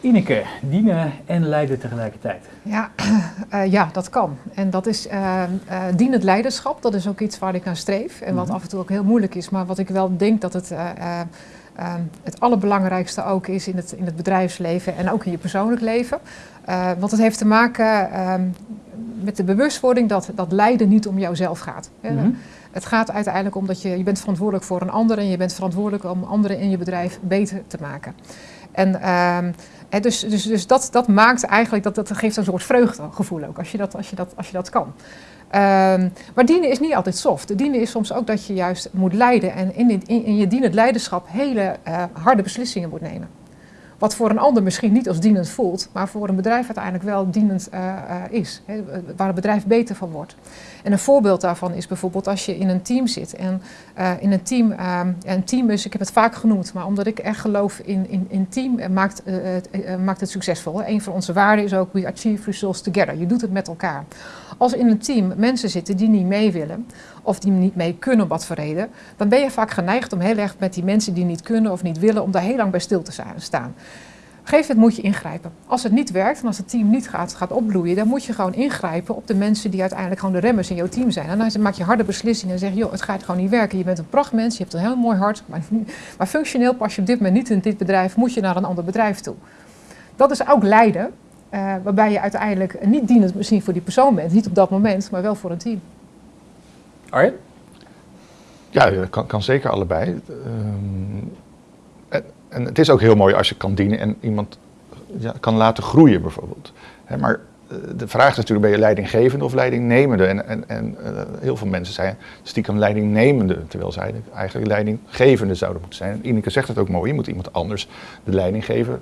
Ineke, dienen en leiden tegelijkertijd. Ja, eh, ja, dat kan. En dat is eh, eh, dienend leiderschap. Dat is ook iets waar ik aan streef. En wat Mhm. af en toe ook heel moeilijk is. Maar wat ik wel denk dat het, eh, eh, eh, het allerbelangrijkste ook is in het, in het bedrijfsleven en ook in je persoonlijk leven. Eh, want het heeft te maken eh, met de bewustwording dat, dat leiden niet om jouzelf gaat. Hè. Mhm. Het gaat uiteindelijk om dat je, je bent verantwoordelijk voor een ander en je bent verantwoordelijk om anderen in je bedrijf beter te maken. En ehm, dus, dus, dus dat, dat maakt eigenlijk, dat, dat geeft een soort vreugdegevoel ook, als je dat, als je dat, als je dat kan. Ehm, maar dienen is niet altijd soft. Dienen is soms ook dat je juist moet leiden en in, in je dienend leiderschap hele eh, harde beslissingen moet nemen. Wat voor een ander misschien niet als dienend voelt, maar voor een bedrijf uiteindelijk wel dienend eh, eh, is. Waar het bedrijf beter van wordt. En een voorbeeld daarvan is bijvoorbeeld als je in een team zit. En eh, in een team, eh, een is, ik heb het vaak genoemd, maar omdat ik echt geloof in, in, in team, eh, maakt, maakt het succesvol. Een van onze waarden is ook we achieve results together. Je doet het met elkaar. Als in een team mensen zitten die niet mee willen, of die niet mee kunnen wat voor reden, dan ben je vaak geneigd om heel erg met die mensen die niet kunnen of niet willen, om daar heel lang bij stil te sta- staan. Gegeven moment moet je ingrijpen. Als het niet werkt en als het team niet gaat, gaat opbloeien, dan moet je gewoon ingrijpen op de mensen die uiteindelijk gewoon de remmers in jouw team zijn. En dan maak je harde beslissingen en zeg je, joh, het gaat gewoon niet werken. Je bent een prachtmens, je hebt een heel mooi hart, maar, maar functioneel pas je op dit moment niet in dit bedrijf, moet je naar een ander bedrijf toe. Dat is ook leiden, eh, waarbij je uiteindelijk niet dienend misschien voor die persoon bent, niet op dat moment, maar wel voor een team. Arjen? Ja, dat kan, kan zeker allebei. Ehm, en, het is ook heel mooi als je kan dienen en iemand ja, kan laten groeien bijvoorbeeld. Hè, maar eh, de vraag is natuurlijk, ben je leidinggevende of leidingnemende? En, en, en eh, heel veel mensen zijn stiekem leidingnemende, terwijl zij eigenlijk leidinggevende zouden moeten zijn. Ineke zegt het ook mooi, je moet iemand anders de leiding geven.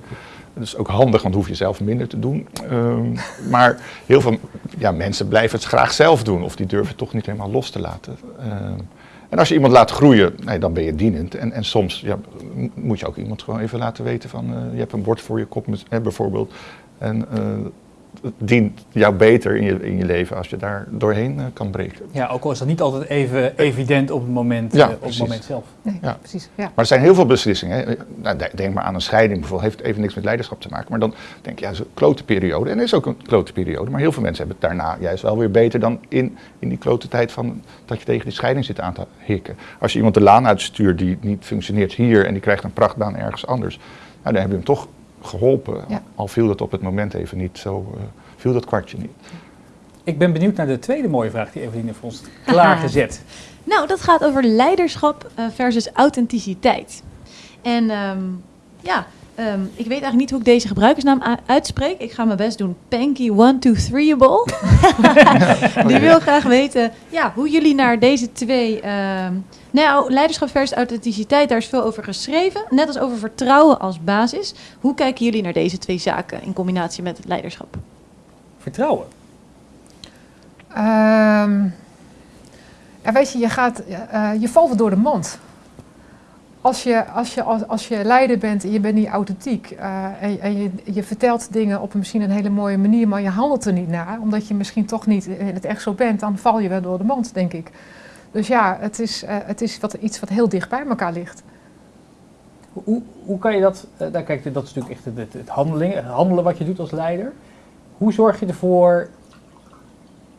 Dat is ook handig, want hoef je zelf minder te doen. Ehm, maar heel veel ja, mensen blijven het graag zelf doen, of die durven toch niet helemaal los te laten. Ehm, en als je iemand laat groeien, nee, dan ben je dienend. En, en soms ja, moet je ook iemand gewoon even laten weten van, eh, je hebt een bord voor je kop met- bijvoorbeeld. En eh, het dient jou beter in je, in je leven als je daar doorheen eh, kan breken. Ja, ook al is dat niet altijd even evident op het moment, Ja, eh, op het moment zelf. Nee, Ja. precies. Ja. Maar er zijn heel veel beslissingen. Hè. Nou, de- denk maar aan een scheiding bijvoorbeeld. Heeft even niks met leiderschap te maken. Maar dan denk je, ja, dat is een klote periode. En er is ook een klote periode. Maar heel veel mensen hebben het daarna juist wel weer beter dan in, in die klote tijd van dat je tegen die scheiding zit aan te hikken. Als je iemand de laan uitstuurt die niet functioneert hier en die krijgt een prachtbaan ergens anders. Nou, dan heb je hem toch geholpen. Ja. Al viel dat op het moment even niet zo, eh, viel dat kwartje niet. Ik ben benieuwd naar de tweede mooie vraag die Eveline voor ons klaargezet. Nou, dat gaat over leiderschap eh, versus authenticiteit. En ehm, ja, Ehm, ik weet eigenlijk niet hoe ik deze gebruikersnaam uitspreek. Ik ga mijn best doen. Panky123able. Die wil graag weten ja, hoe jullie naar deze twee... ehm, nou, leiderschap versus authenticiteit, daar is veel over geschreven. Net als over vertrouwen als basis. Hoe kijken jullie naar deze twee zaken in combinatie met het leiderschap? Vertrouwen. Ehm, ja, weet je, je, gaat, eh, je valt door de mand. Als je, als, je, als, als je leider bent en je bent niet authentiek eh, en, en je, je vertelt dingen op een, misschien een hele mooie manier, maar je handelt er niet naar, omdat je misschien toch niet in het echt zo bent, dan val je wel door de mand, denk ik. Dus ja, het is, eh, het is wat, iets wat heel dicht bij elkaar ligt. Hoe, hoe kan je dat, eh, daar kijk, dat is natuurlijk echt het, het, handeling, het handelen wat je doet als leider. Hoe zorg je ervoor,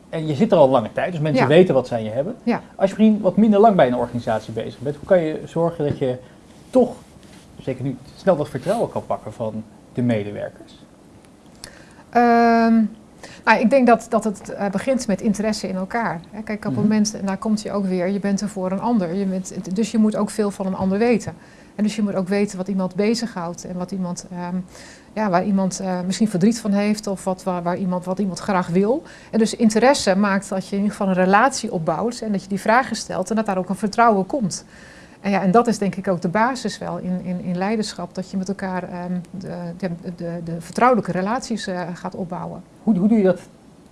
en je zit er al lange tijd, dus mensen Ja. weten wat aan je hebben. Ja. Als je misschien wat minder lang bij een organisatie bezig bent, hoe kan je zorgen dat je toch, zeker nu, snel dat vertrouwen kan pakken van de medewerkers? Ehm, nou, ik denk dat, dat het eh, begint met interesse in elkaar. Hè. Kijk, op het Mhm. moment, en daar komt je ook weer, je bent er voor een ander. Je bent, dus je moet ook veel van een ander weten. En dus je moet ook weten wat iemand bezighoudt en wat iemand, ehm, ja, waar iemand eh, misschien verdriet van heeft of wat, waar, waar iemand, wat iemand graag wil. En dus interesse maakt dat je in ieder geval een relatie opbouwt en dat je die vragen stelt en dat daar ook een vertrouwen komt. En, ja, en dat is denk ik ook de basis wel in, in, in leiderschap, dat je met elkaar ehm, de, de, de, de vertrouwelijke relaties eh, gaat opbouwen. Hoe, hoe doe je dat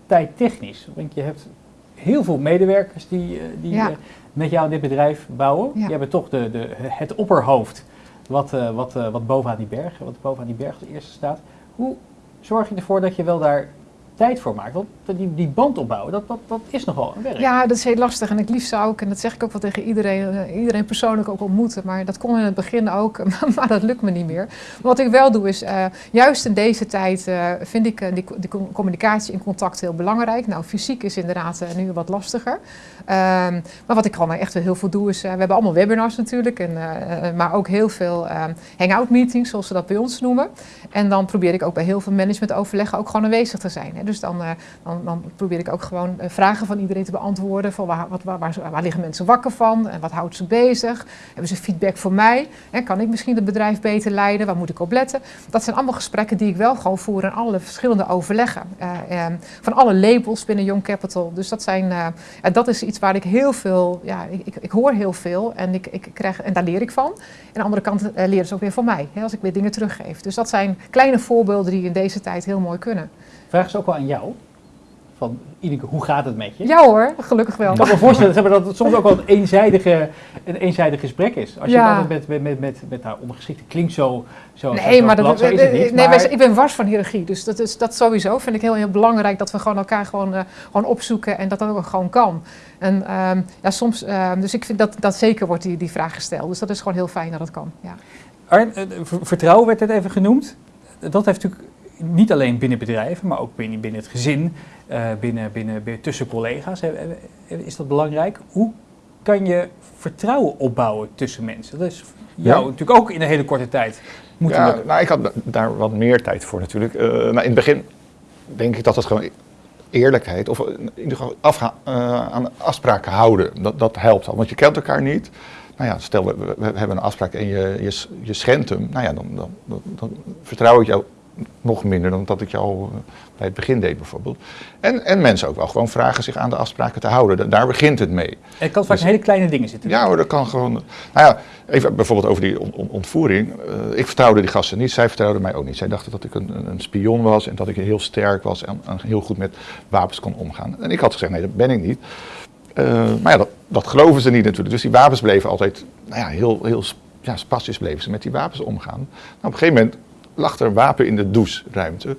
tijdtechnisch? Want je hebt heel veel medewerkers die, eh, die Ja. Met jou in dit bedrijf bouwen. Ja. Je bent toch de, de, het opperhoofd wat, eh, wat, eh, wat bovenaan die berg, wat bovenaan die berg als eerste staat. Hoe zorg je ervoor dat je wel daar tijd voor maakt? Want die, die band opbouwen, dat, dat, dat is nogal een werk. Ja, dat is heel lastig. En ik liefst zou ook, en dat zeg ik ook wel tegen iedereen, eh, iedereen persoonlijk ook ontmoeten. Maar dat kon in het begin ook, maar dat lukt me niet meer. Wat ik wel doe is, eh, juist in deze tijd eh, vind ik die, die com- communicatie en contact heel belangrijk. Nou, fysiek is inderdaad nu wat lastiger. Ehm, maar wat ik gewoon echt wel heel veel doe is, we hebben allemaal webinars natuurlijk. En, maar ook heel veel ehm, hangout meetings, zoals ze dat bij ons noemen. En dan probeer ik ook bij heel veel managementoverleggen ook gewoon aanwezig te zijn. Dus dan, eh, dan, dan probeer ik ook gewoon eh, vragen van iedereen te beantwoorden. Van waar, wat, waar, waar, liggen mensen wakker van? En wat houdt ze bezig? Hebben ze feedback voor mij? Kan ik misschien het bedrijf beter leiden? Waar moet ik op letten? Dat zijn allemaal gesprekken die ik wel gewoon voer in alle verschillende overleggen. Eh, van alle labels binnen Young Capital. Dus dat, zijn, en dat is iets waar ik heel veel... Ja, ik, ik, ik hoor heel veel en, ik, ik krijg, en daar leer ik van. En aan de andere kant leren ze ook weer van mij. Hè, als ik weer dingen teruggeef. Dus dat zijn kleine voorbeelden die in deze tijd heel mooi kunnen. Vraag ze ook wel aan jou. Van, Ineke, hoe gaat het met je? Ja hoor, gelukkig wel. Ik kan me voorstellen dat het soms ook wel een, eenzijdige, een eenzijdig gesprek is. Als je Ja. altijd met, met, met, met, met nou, ondergeschikte klinkt zo, zo Nee, zo maar, dat, zo is het niet. nee, maar- ik ben wars van hiërarchie. Dus dat, is, dat sowieso vind ik heel, heel belangrijk dat we gewoon elkaar gewoon, eh, gewoon opzoeken en dat dat ook gewoon kan. En ehm, ja, soms, ehm, dus ik vind dat, dat zeker wordt die, die vraag gesteld. Dus dat is gewoon heel fijn dat dat kan. Ja. Arn, eh, ver- vertrouwen werd net even genoemd. Dat heeft natuurlijk niet alleen binnen bedrijven, maar ook binnen, binnen het gezin, eh, binnen, binnen, tussen collega's. eh, eh, Is dat belangrijk? Hoe kan je vertrouwen opbouwen tussen mensen? Dat is jou Ja. natuurlijk ook in een hele korte tijd moeten ja, lukken. nou, ik had da- daar wat meer tijd voor natuurlijk. Maar in het begin denk ik dat het gewoon eerlijkheid, of in ieder geval afga- aan afspraken houden, dat, dat helpt al. Want je kent elkaar niet. Nou ja, stel we, hebben een afspraak en je, je, je schendt hem. Nou ja, dan, dan, dan, dan vertrouw ik jou nog minder dan dat ik jou eh, bij het begin deed bijvoorbeeld. En, en mensen ook wel gewoon vragen zich aan de afspraken te houden. Da- Daar begint het mee. En het kan vaak Dus- hele kleine dingen zitten. Ja hoor, dat kan gewoon. Nou ja, even bijvoorbeeld over die on- on- ontvoering. Eh, ik vertrouwde die gasten niet, zij vertrouwden mij ook niet. Zij dachten dat ik een, een- spion was en dat ik heel sterk was en, en heel goed met wapens kon omgaan. En ik had gezegd, nee, dat ben ik niet. Eh, maar ja, dat, dat geloven ze niet natuurlijk. Dus die wapens bleven altijd, nou ja, heel, heel ja, spastisch bleven ze met die wapens omgaan. Nou, op een gegeven moment lag er een wapen in de doucheruimte. Nou,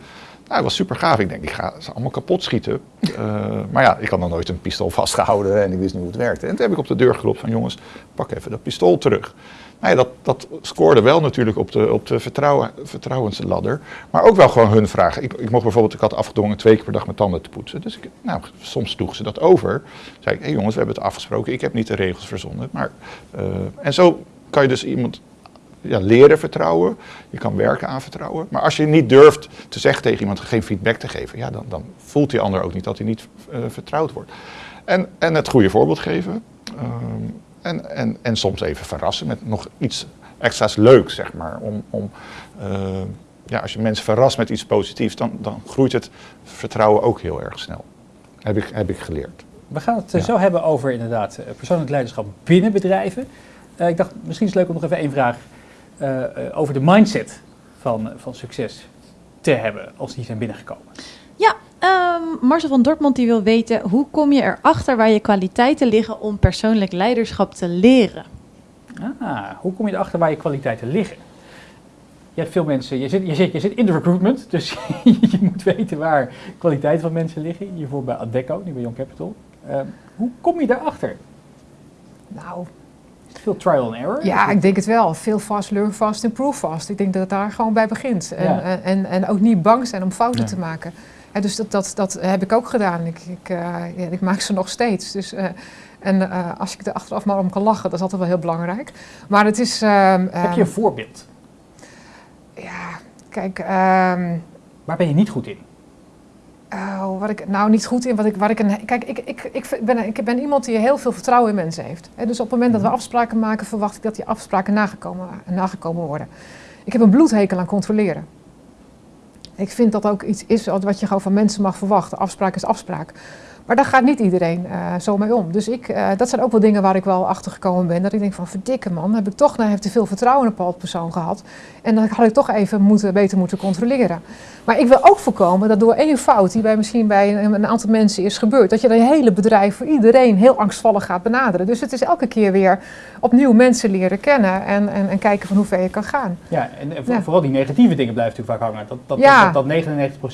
dat was super gaaf. Ik denk, ik ga ze allemaal kapot schieten. Eh, maar ja, ik had nog nooit een pistool vastgehouden en ik wist niet hoe het werkte. En toen heb ik op de deur geklopt van, jongens, pak even dat pistool terug. Nou ja, dat, dat scoorde wel natuurlijk op de, op de vertrouwen, vertrouwensladder. Maar ook wel gewoon hun vragen. Ik, ik mocht bijvoorbeeld, ik had afgedwongen twee keer per dag mijn tanden te poetsen. Dus ik, nou, soms sloegen ze dat over. zei ik, hé jongens, we hebben het afgesproken. Ik heb niet de regels verzonnen. Maar, eh, en zo kan je dus iemand ja, leren vertrouwen. Je kan werken aan vertrouwen. Maar als je niet durft te zeggen tegen iemand geen feedback te geven, ja, dan, dan voelt die ander ook niet dat hij niet eh, vertrouwd wordt. En, en het goede voorbeeld geven. Ehm, en, en, en soms even verrassen met nog iets extra's leuk, zeg maar. Om, om, eh, ja, als je mensen verrast met iets positiefs, dan, dan groeit het vertrouwen ook heel erg snel. Heb ik, heb ik geleerd. We gaan het eh, Ja. zo hebben over inderdaad eh, persoonlijk leiderschap binnen bedrijven. Ik dacht, misschien is het leuk om nog even één vraag eh, eh, over de mindset van, van succes te hebben als die zijn binnengekomen. Ehm, Marcel van Dortmund die wil weten, hoe kom je erachter waar je kwaliteiten liggen om persoonlijk leiderschap te leren? Ah, hoe kom je erachter waar je kwaliteiten liggen? Je hebt veel mensen, je zit, je zit, je zit in de recruitment, dus je moet weten waar kwaliteiten van mensen liggen. Hiervoor bij Adecco, nu bij Young Capital. Ehm, hoe kom je daarachter? Nou, Veel trial and error? ja, ik denk het wel. Veel fast, learn fast, improve fast. Ik denk dat het daar gewoon bij begint. En, Ja. en, en, en ook niet bang zijn om fouten Ja. te maken. Dus dat, dat, dat heb ik ook gedaan. Ik, ik, eh, ja, ik maak ze nog steeds. Dus, eh, en eh, als ik er achteraf maar om kan lachen, dat is altijd wel heel belangrijk. Maar het is... ehm, Heb je ehm, een voorbeeld? Ja, kijk... ehm, Waar ben je niet goed in? Wat ik nou niet goed in, wat ik, waar ik een. Kijk, ik, ik, ik, ben, ik ben iemand die heel veel vertrouwen in mensen heeft. Dus op het moment dat we afspraken maken, verwacht ik dat die afspraken nagekomen, nagekomen worden. Ik heb een bloedhekel aan controleren. Ik vind dat ook iets is wat je gewoon van mensen mag verwachten. Afspraak is afspraak. Maar daar gaat niet iedereen eh, zo mee om. Dus ik, eh, dat zijn ook wel dingen waar ik wel achter gekomen ben. Dat ik denk van verdikke man, heb ik toch nou, heeft te veel vertrouwen in een bepaald persoon gehad. En dan had ik toch even moeten, beter moeten controleren. Maar ik wil ook voorkomen dat door één fout die bij misschien bij een, een aantal mensen is gebeurd, dat je dan je hele bedrijf voor iedereen heel angstvallig gaat benaderen. Dus het is elke keer weer opnieuw mensen leren kennen en, en, en kijken van hoe ver je kan gaan. Ja, en, en voor- Ja. vooral die negatieve dingen blijven natuurlijk vaak hangen. Dat, dat, Ja. dat, dat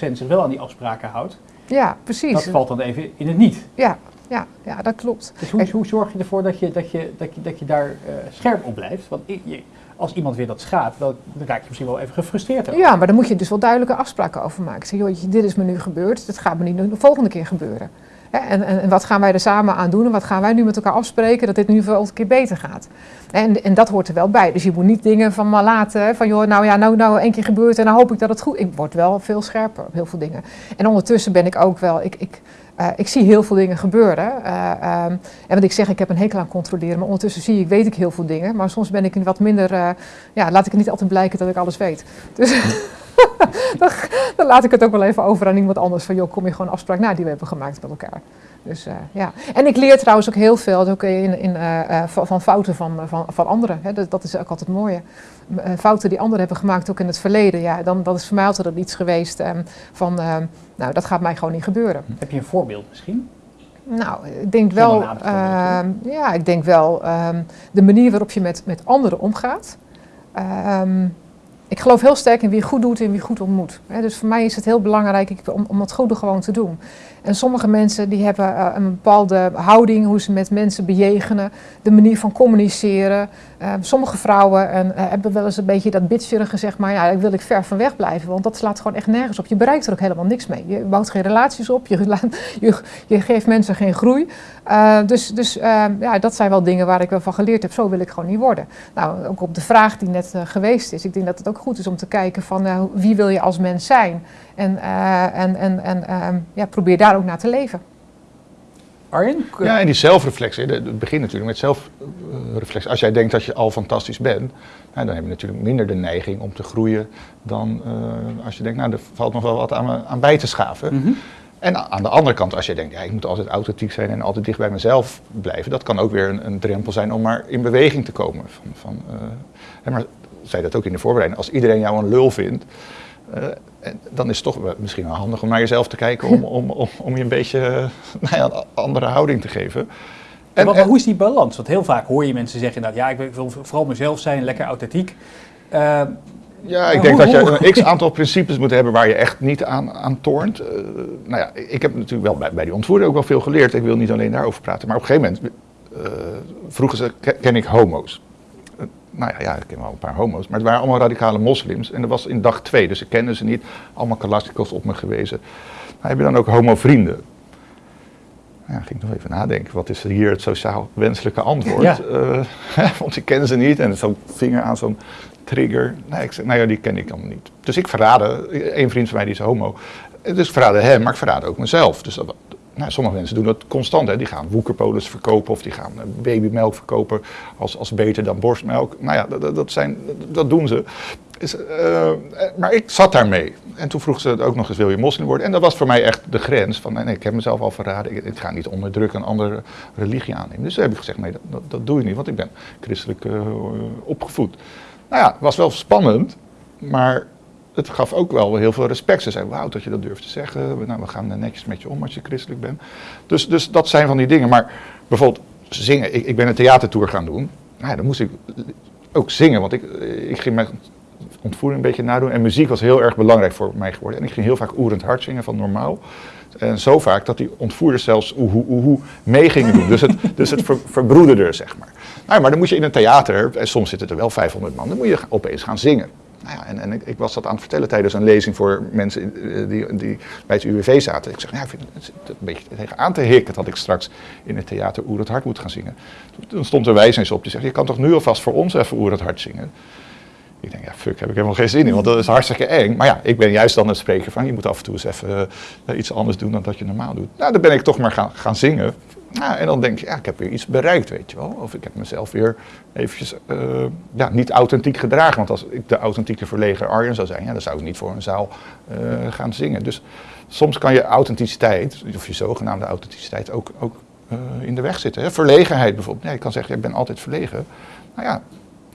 99% zich wel aan die afspraken houdt, Ja, precies. dat valt dan even in het niet. Ja, ja, ja, dat klopt. Dus hoe, hoe zorg je ervoor dat je, dat je, dat je, dat je daar eh, scherp op blijft? Want je- als iemand weer dat schaadt, dan, dan raak je misschien wel even gefrustreerd. over. Ja, maar dan moet je dus wel duidelijke afspraken over maken. Zeg, joh, dit is me nu gebeurd, dat gaat me niet de volgende keer gebeuren. En, en, en wat gaan wij er samen aan doen en wat gaan wij nu met elkaar afspreken dat dit nu voor een keer beter gaat. En, en dat hoort er wel bij. Dus je moet niet dingen van maar laten, van joh, nou ja, nou, nou één keer gebeurt en dan hoop ik dat het goed Ik word wel veel scherper op heel veel dingen. En ondertussen ben ik ook wel, ik, ik, eh, ik zie heel veel dingen gebeuren. Eh, ehm, en wat ik zeg, ik heb een hekel aan controleren, maar ondertussen zie ik, weet ik heel veel dingen. Maar soms ben ik wat minder, eh, ja, laat ik het niet altijd blijken dat ik alles weet. Dus dan, dan laat ik het ook wel even over aan iemand anders. Van joh, kom je gewoon een afspraak na die we hebben gemaakt met elkaar. Dus eh, ja. En ik leer trouwens ook heel veel ook in, in, eh, eh, van, fouten van, van, van anderen. Hè. Dat, dat is ook altijd het mooie. Fouten die anderen hebben gemaakt ook in het verleden. Ja, dan dat is voor mij altijd iets geweest ehm, van, nou dat gaat mij gewoon niet gebeuren. Heb je een voorbeeld misschien? Nou, ik denk wel, ehm, ja, ik denk wel ehm, de manier waarop je met, met anderen omgaat. Ik geloof heel sterk in wie goed doet en wie goed ontmoet. Dus voor mij is het heel belangrijk om, om het goede gewoon te doen. En sommige mensen die hebben eh, een bepaalde houding, hoe ze met mensen bejegenen, de manier van communiceren. Ehm, sommige vrouwen en, eh, hebben wel eens een beetje dat bitcherige, zeg maar, ja, daar wil ik ver van weg blijven, want dat slaat gewoon echt nergens op. Je bereikt er ook helemaal niks mee. Je bouwt geen relaties op, je, je, geeft mensen geen groei. Eh, dus dus ehm, ja, dat zijn wel dingen waar ik wel van geleerd heb. Zo wil ik gewoon niet worden. Nou, ook op de vraag die net eh, geweest is. Ik denk dat het ook goed is om te kijken van eh, wie wil je als mens zijn. En, eh, en, en, en ehm, ja, probeer daar ook naar te leven. Arjen? Ja, en die zelfreflectie, het begint natuurlijk met zelfreflectie. Als jij denkt dat je al fantastisch bent, nou, dan heb je natuurlijk minder de neiging om te groeien dan eh, als je denkt, nou, er valt nog wel wat aan, aan bij te schaven. Mhm. En aan de andere kant, als je denkt, ja, ik moet altijd authentiek zijn en altijd dicht bij mezelf blijven, dat kan ook weer een, een drempel zijn om maar in beweging te komen. Van, van, eh, hè, maar zei dat ook in de voorbereiding, als iedereen jou een lul vindt, eh, dan is het toch misschien wel handig om naar jezelf te kijken om, om, om, om je een beetje eh, nou ja, een andere houding te geven. En, wat- hoe is die balans? Want heel vaak hoor je mensen zeggen inderdaad, ja, ik wil- vooral mezelf zijn, lekker authentiek. Eh, Ja, ik Maar denk hoe- dat je een x-aantal principes moet hebben waar je echt niet aan, aan toornt. Nou ja, ik heb natuurlijk wel bij, bij die ontvoering ook wel veel geleerd. Ik wil niet alleen daarover praten. Maar op een gegeven moment eh, vroegen ze, "Ken- ken ik homo's? Nou ja, ja, ik ken wel een paar homo's. Maar het waren allemaal radicale moslims. En dat was in dag twee, dus ik kende ze niet. Allemaal kalasnikovs op me gewezen. Maar heb je dan ook homo-vrienden? Ja, ging ik nog even nadenken. Wat is hier het sociaal wenselijke antwoord? Ja. Eh, want ik ken ze niet. En zo'n vinger aan zo'n trigger. Nee, ik zei, nou ja, die ken ik allemaal niet. Dus ik verraadde, één vriend van mij die is homo. Dus ik verraadde hem, maar ik verraadde ook mezelf. Dus dat, nou, sommige mensen doen dat constant. Hè. Die gaan woekerpolis verkopen of die gaan eh, babymelk verkopen als, als beter dan borstmelk. Nou ja, dat, dat, zijn, dat doen ze. Is, uh, maar ik zat daarmee. En toen vroeg ze het ook nog eens, wil je moslim worden? En dat was voor mij echt de grens van, nee, ik heb mezelf al verraden. Ik, ik ga niet onder druk een andere religie aannemen. Dus toen heb ik gezegd, nee, dat, dat, doe je niet, want ik ben christelijk opgevoed. Nou ja, was wel spannend, maar het gaf ook wel heel veel respect. Ze zeiden, wauw, dat je dat durft te zeggen. Nou, we gaan netjes met je om als je christelijk bent. Dus, dus dat zijn van die dingen. Maar bijvoorbeeld zingen. Ik, ik ben een theatertour gaan doen. Nou, dan moest ik ook zingen, want ik, ik ging mijn ontvoering een beetje nadoen. En muziek was heel erg belangrijk voor mij geworden. En ik ging heel vaak oerend hard zingen van normaal. En zo vaak dat die ontvoerders zelfs oehoe oehoe mee gingen doen. Dus het, dus het ver, verbroederde, zeg maar. Nou, maar dan moet je in een theater, en soms zitten er wel 500 man, dan moet je opeens gaan zingen. Nou ja, en, en ik, ik, was dat aan het vertellen tijdens een lezing voor mensen eh, die, die bij het UWV zaten. Ik zeg, ja, ik vind het, een beetje tegen aan te hikken dat ik straks in het theater Oer het Hart moet gaan zingen. Toen stond er wijs eens op, die zegt, je kan toch nu alvast voor ons even Oer het Hart zingen? Ik denk, ja, fuck, heb ik helemaal geen zin in, want dat is hartstikke eng. Maar ja, ik ben juist dan het spreker van, je moet af en toe eens even uh, iets anders doen dan dat je normaal doet. Nou, dan ben ik toch maar gaan, gaan zingen. En dan denk je, ja, ik heb weer iets bereikt, weet je wel. Of ik heb mezelf weer eventjes uh, ja, niet authentiek gedragen. Want als ik de authentieke verlegen Arjen zou zijn, ja, dan zou ik niet voor een zaal uh, gaan zingen. Dus soms kan je authenticiteit, of je zogenaamde authenticiteit, ook, ook uh, in de weg zitten. Hè? Verlegenheid bijvoorbeeld. Nee, je kan zeggen, ik ben altijd verlegen. Nou ja,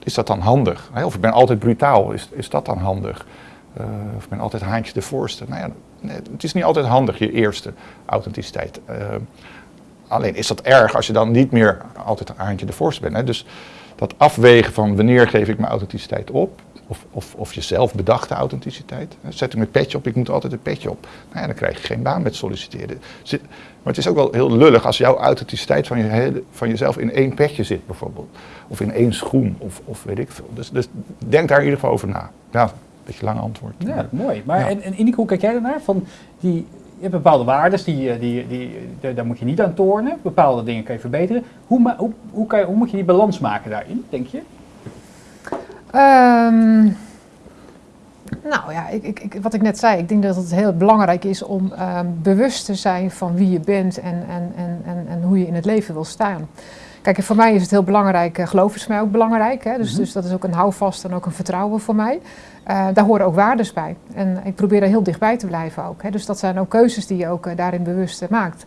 is dat dan handig? Hè? Of ik ben altijd brutaal, is, is dat dan handig? of ik ben altijd haantje de voorste. Nou ja, het is niet altijd handig, je eerste authenticiteit. Alleen is dat erg als je dan niet meer altijd een haantje de voorste bent. Hè? Dus dat afwegen van wanneer geef ik mijn authenticiteit op, of, of, of je zelf bedachte authenticiteit. Zet ik mijn petje op, ik moet altijd een petje op. Nou ja, dan krijg je geen baan met solliciteren. Maar het is ook wel heel lullig als jouw authenticiteit van, je, van jezelf in één petje zit bijvoorbeeld. Of in één schoen, of, of weet ik veel. Dus, dus denk daar in ieder geval over na. Ja, een beetje lang antwoord. Ja, mooi. Maar ja. en, en Indico, hoe kijk jij daarnaar? Van die, je hebt bepaalde waarden, die, die, die, die, daar moet je niet aan tornen. Bepaalde dingen kan je verbeteren. Hoe, hoe, hoe, kan je, hoe moet je die balans maken daarin, denk je? Um, nou ja, ik, ik, wat ik net zei, ik denk dat het heel belangrijk is om um, bewust te zijn van wie je bent en, en, en, en, en hoe je in het leven wil staan. Kijk, voor mij is het heel belangrijk, uh, geloof is voor mij ook belangrijk. Hè? Dus, mm -hmm. dus dat is ook een houvast en ook een vertrouwen voor mij. Uh, daar horen ook waardes bij. En ik probeer er heel dichtbij te blijven ook. Hè? Dus dat zijn ook keuzes die je ook uh, daarin bewust maakt.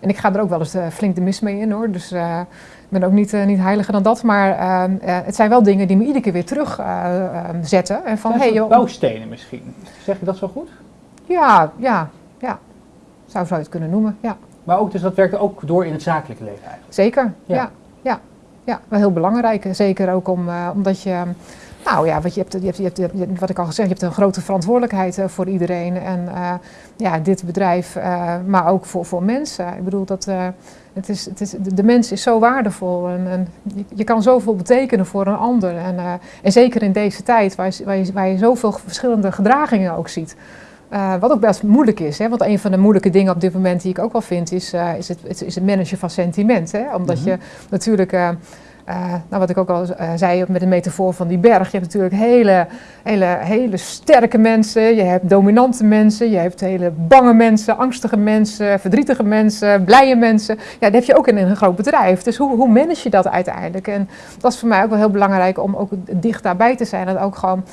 En ik ga er ook wel eens flink de mis mee in hoor. Dus ik ben ook niet, niet heiliger dan dat. Maar het zijn wel dingen die me iedere keer weer terugzetten. en van, hey, joh, bouwstenen misschien. Zeg je dat zo goed? Ja, ja, ja. Zou, zou je het kunnen noemen, ja. Maar ook, dus dat werkt ook door in het zakelijke leven eigenlijk? Zeker, ja. ja. Ja, ja, wel heel belangrijk. Zeker ook om, uh, omdat je, nou ja, wat, je hebt, je hebt, je hebt, je hebt, wat ik al gezegd, je hebt een grote verantwoordelijkheid uh, voor iedereen. En uh, ja, dit bedrijf, maar ook voor, voor mensen. Ik bedoel, dat, het is, het is, de, mens is zo waardevol en, en je, je, kan zoveel betekenen voor een ander. En, en zeker in deze tijd, waar waar, je, waar je zoveel verschillende gedragingen ook ziet. Uh, wat ook best moeilijk is, hè? want een van de moeilijke dingen op dit moment die ik ook wel vind, is, uh, is, het, is het managen van sentiment. Hè? Omdat mm -hmm. je natuurlijk, uh, nou wat ik ook al zei met de metafoor van die berg, je hebt natuurlijk hele, hele, hele sterke mensen, je hebt dominante mensen, je hebt hele bange mensen, angstige mensen, verdrietige mensen, blije mensen. Ja, dat heb je ook in een groot bedrijf. Dus hoe, hoe manage je dat uiteindelijk? En dat is voor mij ook wel heel belangrijk om ook dicht daarbij te zijn en ook gewoon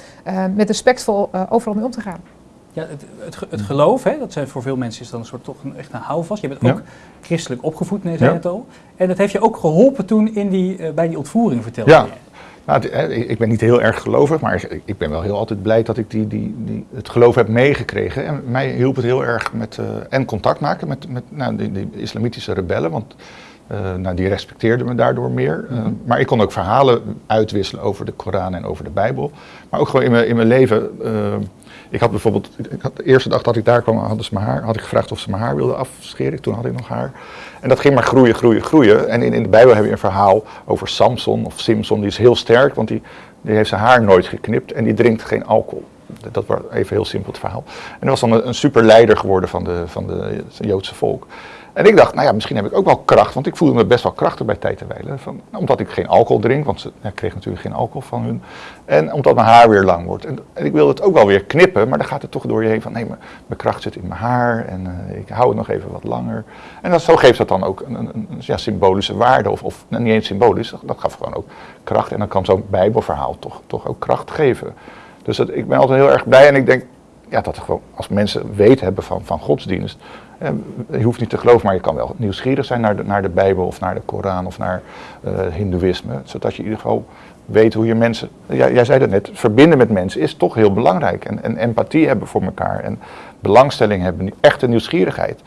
met respectvol overal mee om te gaan. Ja, het, het, het, geloof, hè, dat zijn voor veel mensen is dan een soort toch een, echt een houvast. Je bent ook ja. christelijk opgevoed, nee, zei ja. het al. En dat heeft je ook geholpen toen in die, uh, bij die ontvoering, vertelde ja. je. Nou, ik ben niet heel erg gelovig, maar ik ben wel heel altijd blij dat ik die, die, die, het geloof heb meegekregen. En mij hielp het heel erg met uh, en contact maken met, met nou, die, die islamitische rebellen. Want uh, nou, die respecteerden me daardoor meer. Uh, mm-hmm. Maar ik kon ook verhalen uitwisselen over de Koran en over de Bijbel. Maar ook gewoon in mijn, in mijn leven. Ik had bijvoorbeeld, ik had de eerste dag dat ik daar kwam, hadden ze mijn haar, had ik gevraagd of ze mijn haar wilden afscheren. Toen had ik nog haar. En dat ging maar groeien, groeien, groeien. En in, in de Bijbel heb je een verhaal over Samson of Simson. Die is heel sterk, want die, die heeft zijn haar nooit geknipt en die drinkt geen alcohol. Dat was even heel simpel het verhaal. En hij was dan een, een super leider geworden van de, van de het Joodse volk. En ik dacht, nou ja, misschien heb ik ook wel kracht, want ik voelde me best wel krachtig bij tijd en wijle. Van, omdat ik geen alcohol drink, want ze, ja, kreeg natuurlijk geen alcohol van hun. En omdat mijn haar weer lang wordt. En, ik wilde het ook wel weer knippen, maar dan gaat het toch door je heen van, nee, mijn, kracht zit in mijn haar en uh, ik hou het nog even wat langer. En dat, zo geeft dat dan ook een, een, een ja, symbolische waarde, of, of nou, niet eens symbolisch, dat, dat gaf gewoon ook kracht. En dan kan zo'n bijbelverhaal toch, toch ook kracht geven. Dus dat, ik ben altijd heel erg blij en ik denk, ja, dat gewoon, als mensen weten hebben van, van godsdienst, eh, je hoeft niet te geloven, maar je kan wel nieuwsgierig zijn naar de, naar de Bijbel of naar de Koran of naar uh, Hindoeïsme. Zodat je in ieder geval weet hoe je mensen, ja, jij zei dat net, verbinden met mensen is toch heel belangrijk. En, en empathie hebben voor elkaar en belangstelling hebben, echte nieuwsgierigheid.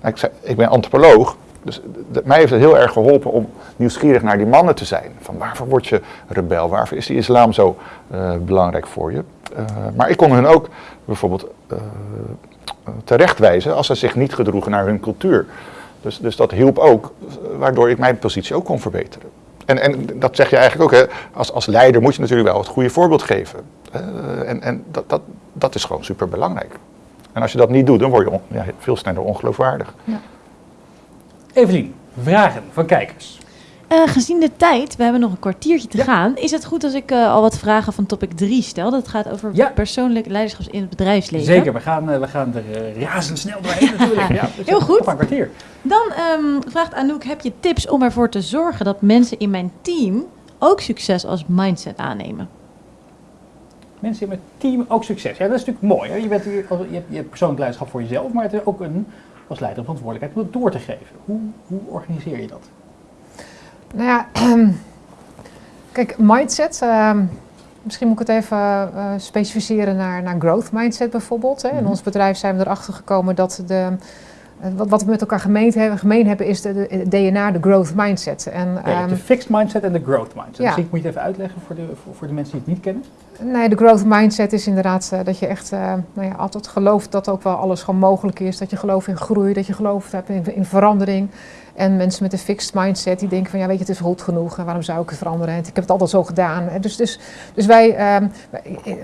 Nou, ik, ik ben antropoloog, dus mij heeft het heel erg geholpen om nieuwsgierig naar die mannen te zijn. Van waarvoor word je rebel? Waarvoor is die islam zo uh, belangrijk voor je? Uh, maar ik kon hun ook bijvoorbeeld terechtwijzen als ze zich niet gedroegen naar hun cultuur. Dus, dus dat hielp ook, waardoor ik mijn positie ook kon verbeteren. En, en dat zeg je eigenlijk ook, hè, als, als leider moet je natuurlijk wel het goede voorbeeld geven. en en dat, dat, dat is gewoon super belangrijk. En als je dat niet doet, dan word je ja, veel sneller ongeloofwaardig. Ja. Evelien, vragen van kijkers. Uh, gezien de tijd, we hebben nog een kwartiertje te ja. gaan. Is het goed als ik uh, al wat vragen van topic 3 stel? Dat gaat over ja. persoonlijk leiderschap in het bedrijfsleven. Zeker, we gaan, uh, we gaan er razendsnel doorheen natuurlijk. ja, dus Heel goed. Op een kwartier. Dan um, vraagt Anouk, heb je tips om ervoor te zorgen dat mensen in mijn team ook succes als mindset aannemen? Mensen in mijn team ook succes. Ja, dat is natuurlijk mooi. Hè? Je, bent, je, hebt, je hebt persoonlijk leiderschap voor jezelf, maar het is ook een, als leider verantwoordelijkheid om het door te geven. Hoe, hoe organiseer je dat? Nou ja, kijk, mindset. Uh, misschien moet ik het even uh, specificeren naar, naar growth mindset bijvoorbeeld. Hè. In mm-hmm. ons bedrijf zijn we erachter gekomen dat de, uh, wat, wat we met elkaar gemeen hebben, gemeen hebben is de, de, de DNA, de growth mindset. En, um, de fixed mindset en de growth mindset. Ja. Misschien moet je het even uitleggen voor de, voor, voor de mensen die het niet kennen. Nee, de growth mindset is inderdaad uh, dat je echt uh, nou ja, altijd gelooft dat ook wel alles gewoon mogelijk is. Dat je gelooft in groei, dat je gelooft hebt in, in verandering. En mensen met een fixed mindset die denken van ja weet je het is goed genoeg en waarom zou ik het veranderen? En ik heb het altijd zo gedaan. Dus, dus, dus wij, um,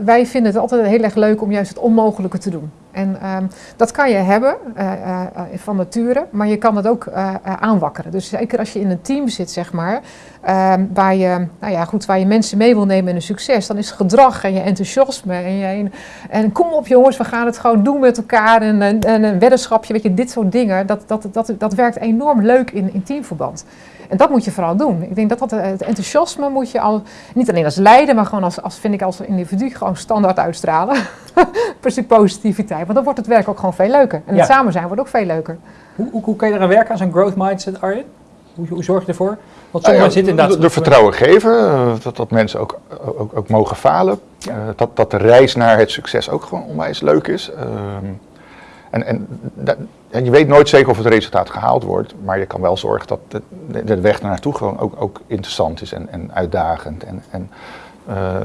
wij vinden het altijd heel erg leuk om juist het onmogelijke te doen. En um, dat kan je hebben uh, uh, van nature, maar je kan het ook aanwakkeren. Dus zeker als je in een team zit, zeg maar, um, waar, je, nou ja, goed, waar je mensen mee wil nemen in een succes, dan is gedrag en je enthousiasme en, je, en, kom op jongens, we gaan het gewoon doen met elkaar en, en, en een weddenschapje, weet je, dit soort dingen, dat, dat, dat, dat werkt enorm leuk in, in teamverband. En dat moet je vooral doen. Ik denk dat, dat het enthousiasme moet je al, niet alleen als leider, maar gewoon als, als vind ik als individu gewoon standaard uitstralen. per stuk positiviteit. Want dan wordt het werk ook gewoon veel leuker. En ja. het samen zijn wordt ook veel leuker. Hoe, hoe, hoe kan je eraan werken aan zo'n growth mindset, Arjen? Hoe, hoe zorg je ervoor? Want sommigen uh, zitten inderdaad... De, de vertrouwen geven, uh, dat, dat mensen ook, ook, ook mogen falen. Ja. Uh, dat, dat de reis naar het succes ook gewoon onwijs leuk is. En, en, je weet nooit zeker of het resultaat gehaald wordt, maar je kan wel zorgen dat de, weg naartoe gewoon ook, ook interessant is en, en uitdagend. En, en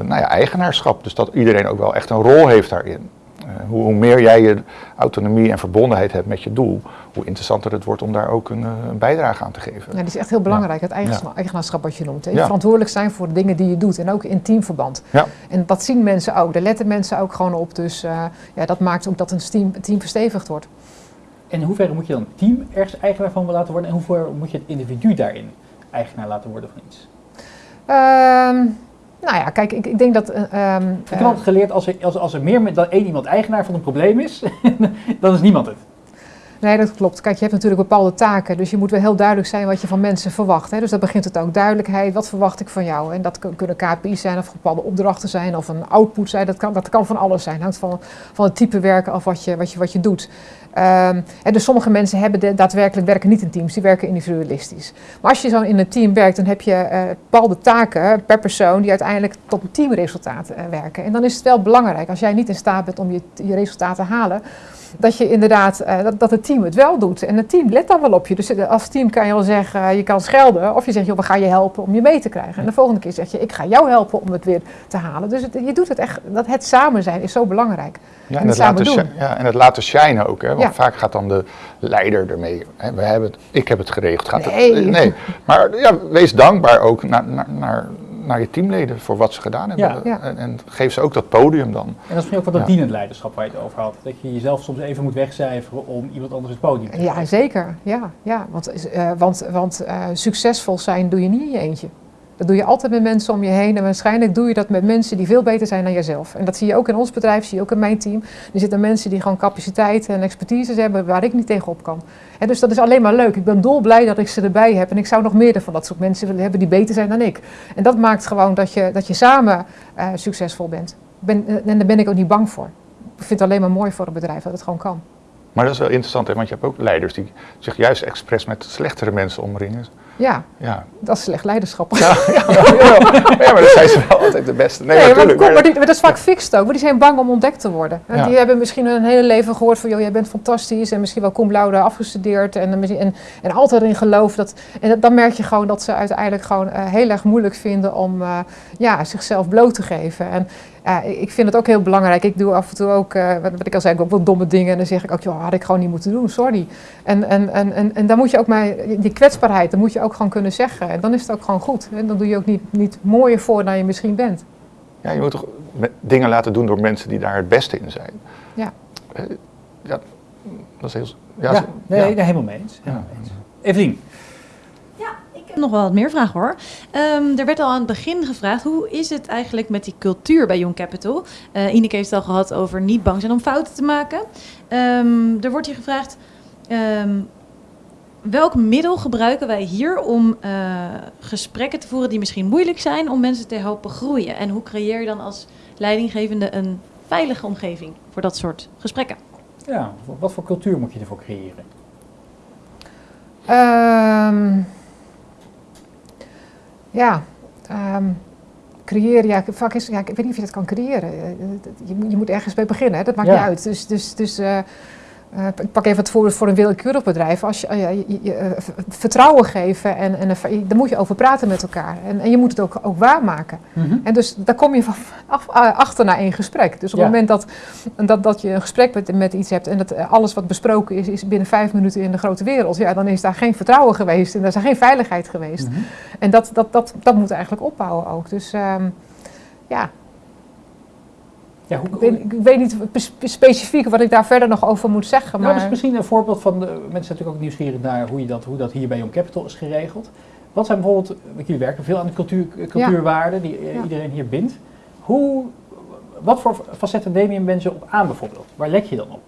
nou ja, eigenaarschap, dus dat iedereen ook wel echt een rol heeft daarin. Uh, hoe, hoe, meer jij je autonomie en verbondenheid hebt met je doel, hoe interessanter het wordt om daar ook een, een bijdrage aan te geven. Ja, dat is echt heel belangrijk, ja. het eigenaarschap wat je noemt. Hè. Ja. Verantwoordelijk zijn voor de dingen die je doet en ook in teamverband. Ja. En dat zien mensen ook, daar letten mensen ook gewoon op. Dus uh, ja, dat maakt ook dat een team, team verstevigd wordt. En in hoeverre moet je dan het team ergens eigenaar van laten worden en in hoeverre moet je het individu daarin eigenaar laten worden van iets? Um, nou ja, kijk, ik, ik denk dat... Uh, um, ik heb altijd geleerd, als er, als, als er meer dan één iemand eigenaar van een probleem is, dan is niemand het. Nee, dat klopt. Kijk, je hebt natuurlijk bepaalde taken, dus je moet wel heel duidelijk zijn wat je van mensen verwacht. Hè. Dus dat begint het ook duidelijkheid, wat verwacht ik van jou? En dat kunnen KPI's zijn, of bepaalde opdrachten zijn, of een output zijn. Dat kan, dat kan van alles zijn. hangt van, van het type werken af wat je, wat je, wat je doet. Um, en dus sommige mensen hebben daadwerkelijk werken niet in teams, die werken individualistisch. Maar als je zo in een team werkt, dan heb je uh, bepaalde taken per persoon die uiteindelijk tot een teamresultaat uh, werken. En dan is het wel belangrijk, als jij niet in staat bent om je, je resultaten te halen, dat je inderdaad, uh, dat, dat het team het wel doet. En het team let dan wel op je. Dus als team kan je wel zeggen, uh, je kan schelden. Of je zegt, joh, we gaan je helpen om je mee te krijgen. En de volgende keer zeg je, ik ga jou helpen om het weer te halen. Dus het, je doet het echt, dat het samen zijn is zo belangrijk. Ja, en, en het, laten doen. Ja, en het laten shinen ook. Hè? Want ja. vaak gaat dan de leider ermee. Hè? We hebben het, ik heb het geregeld. Gaat nee. Het, nee. Maar ja, wees dankbaar ook naar, naar, naar naar je teamleden voor wat ze gedaan hebben. Ja. Ja. En, en geef ze ook dat podium dan. En dat is misschien ook wat dat Ja. dienend leiderschap waar je het over had. Dat je jezelf soms even moet wegcijferen om iemand anders het podium te Ja, geven. zeker. Ja, ja. Want, eh, want, want eh, succesvol zijn doe je niet in je eentje. Dat doe je altijd met mensen om je heen. En waarschijnlijk doe je dat met mensen die veel beter zijn dan jezelf. En dat zie je ook in ons bedrijf, zie je ook in mijn team. Er zitten mensen die gewoon capaciteit en expertise hebben waar ik niet tegenop kan. En dus dat is alleen maar leuk. Ik ben dolblij dat ik ze erbij heb. En ik zou nog meer van dat soort mensen willen hebben die beter zijn dan ik. En dat maakt gewoon dat je, dat je samen eh, succesvol bent. Ben, eh, en daar ben ik ook niet bang voor. Ik vind het alleen maar mooi voor een bedrijf dat het gewoon kan. Maar dat is wel interessant, hè? want je hebt ook leiders die zich juist expres met slechtere mensen omringen. Ja, Ja, dat is slecht leiderschap. ja, ja, maar dan zijn ze wel altijd de beste. Nee, Nee, maar, kom, maar- die, maar dat is vaak fixed ook. Maar die zijn bang om ontdekt te worden. En. Die hebben misschien hun hele leven gehoord van... joh, jij bent fantastisch en misschien wel cum laude afgestudeerd... en, en, en, en altijd erin geloven. Dat, en dat- dan merk je gewoon dat ze uiteindelijk gewoon eh, heel erg moeilijk vinden... om eh, ja, zichzelf bloot te geven. En eh, ik vind het ook heel belangrijk. Ik doe af en toe ook, eh, wat, wat ik al zei, ook wel domme dingen. En dan zeg ik ook, joh, had ik gewoon niet moeten doen, sorry. En, en, en, en, en dan moet je ook maar, die kwetsbaarheid, dan moet je ook gewoon kunnen zeggen. En dan is het ook gewoon goed. En dan doe je ook niet, niet mooier voor dan je misschien bent. Ja, je moet toch dingen laten doen door mensen die daar het beste in zijn. Ja. Eh, ja, dat is heel... Ja, Ja, nee, ja. helemaal mee eens. Helemaal mee eens. Evelien, Ik heb nog wel wat meer vragen hoor. Ehm, er werd al aan het begin gevraagd, hoe is het eigenlijk met die cultuur bij Young Capital? Eh Ineke heeft het al gehad over niet bang zijn om fouten te maken. Ehm, er wordt hier gevraagd, ehm, welk middel gebruiken wij hier om eh, gesprekken te voeren die misschien moeilijk zijn, om mensen te helpen groeien? En hoe creëer je dan als leidinggevende een veilige omgeving voor dat soort gesprekken? ja, wat voor cultuur moet je ervoor creëren? Ehm, ja, ehm, creëren. Ja, vaak is, ja, ik weet niet of je dat kan creëren. Eh, Je, moet- je moet ergens mee beginnen, hè? dat maakt Ja. niet uit. Dus, dus, dus eh, eh, ik pak even het voorbeeld voor een willekeurig bedrijf. Als je, eh, ja, je, je, eh, vertrouwen geven, en, en daar moet je over praten met elkaar. En, en je moet het ook, ook waarmaken. En dus daar kom je van af, achter na één gesprek. Dus op Ja. het moment dat, dat, dat je een gesprek met, met iets hebt en dat alles wat besproken is, is binnen vijf minuten in de grote wereld, ja, dan is daar geen vertrouwen geweest en daar is er geen veiligheid geweest. Mhm. En dat, dat, dat, dat moet eigenlijk opbouwen ook. Dus ehm, ja, Ja, hoe, ik weet, ik weet niet spe- specifiek wat ik daar verder nog over moet zeggen. Nou, Maar dus misschien een voorbeeld van, de, mensen zijn natuurlijk ook nieuwsgierig naar hoe, je dat, hoe dat hier bij Young Capital is geregeld. Wat zijn bijvoorbeeld, want jullie werken veel aan de cultuur, cultuurwaarden die eh, Ja. iedereen hier bindt. Hoe, wat voor facetten neem je mensen op aan bijvoorbeeld? Waar let je dan op?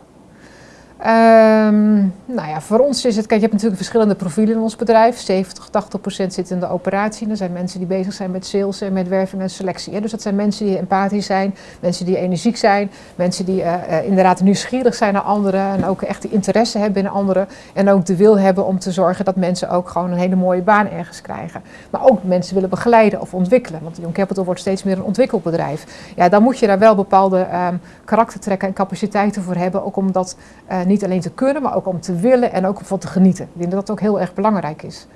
Ehm, nou ja, voor ons is het, kijk, je hebt natuurlijk verschillende profielen in ons bedrijf. 70, 80 procent zit in de operatie. Er zijn mensen die bezig zijn met sales en met werving en selectie. Hè. Dus dat zijn mensen die empathisch zijn, mensen die energiek zijn, mensen die eh, eh, inderdaad nieuwsgierig zijn naar anderen en ook echt de interesse hebben in anderen. En ook de wil hebben om te zorgen dat mensen ook gewoon een hele mooie baan ergens krijgen. Maar ook mensen willen begeleiden of ontwikkelen. Want Young Capital wordt steeds meer een ontwikkelbedrijf. Ja, dan moet je daar wel bepaalde ehm, karaktertrekken en capaciteiten voor hebben. Ook om dat eh, niet alleen te kunnen, maar ook om te willen en ook van te genieten. Ik denk dat dat ook heel erg belangrijk is.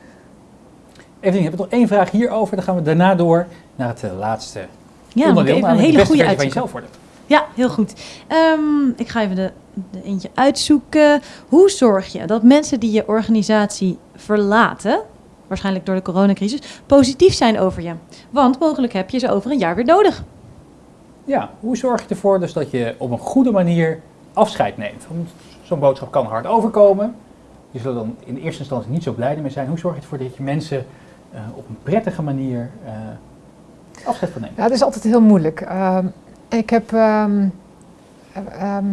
Evelien, heb ik nog één vraag hierover. Dan gaan we daarna door naar het eh, laatste Ja, onderdeel. even een hele goede versie van uitzoeken. jezelf worden. Ja, heel goed. Ehm, ik ga even de, de eentje uitzoeken. Hoe zorg je dat mensen die je organisatie verlaten, waarschijnlijk door de coronacrisis, positief zijn over je? Want mogelijk heb je ze over een jaar weer nodig. Ja, hoe zorg je ervoor dus dat je op een goede manier afscheid neemt? Want zo'n boodschap kan hard overkomen. Je zullen dan in eerste instantie niet zo blij mee zijn. Hoe zorg je ervoor dat je mensen eh, op een prettige manier eh, afscheid van neemt? Ja, dat is altijd heel moeilijk. Ehm, ik heb. ehm, eh, ehm,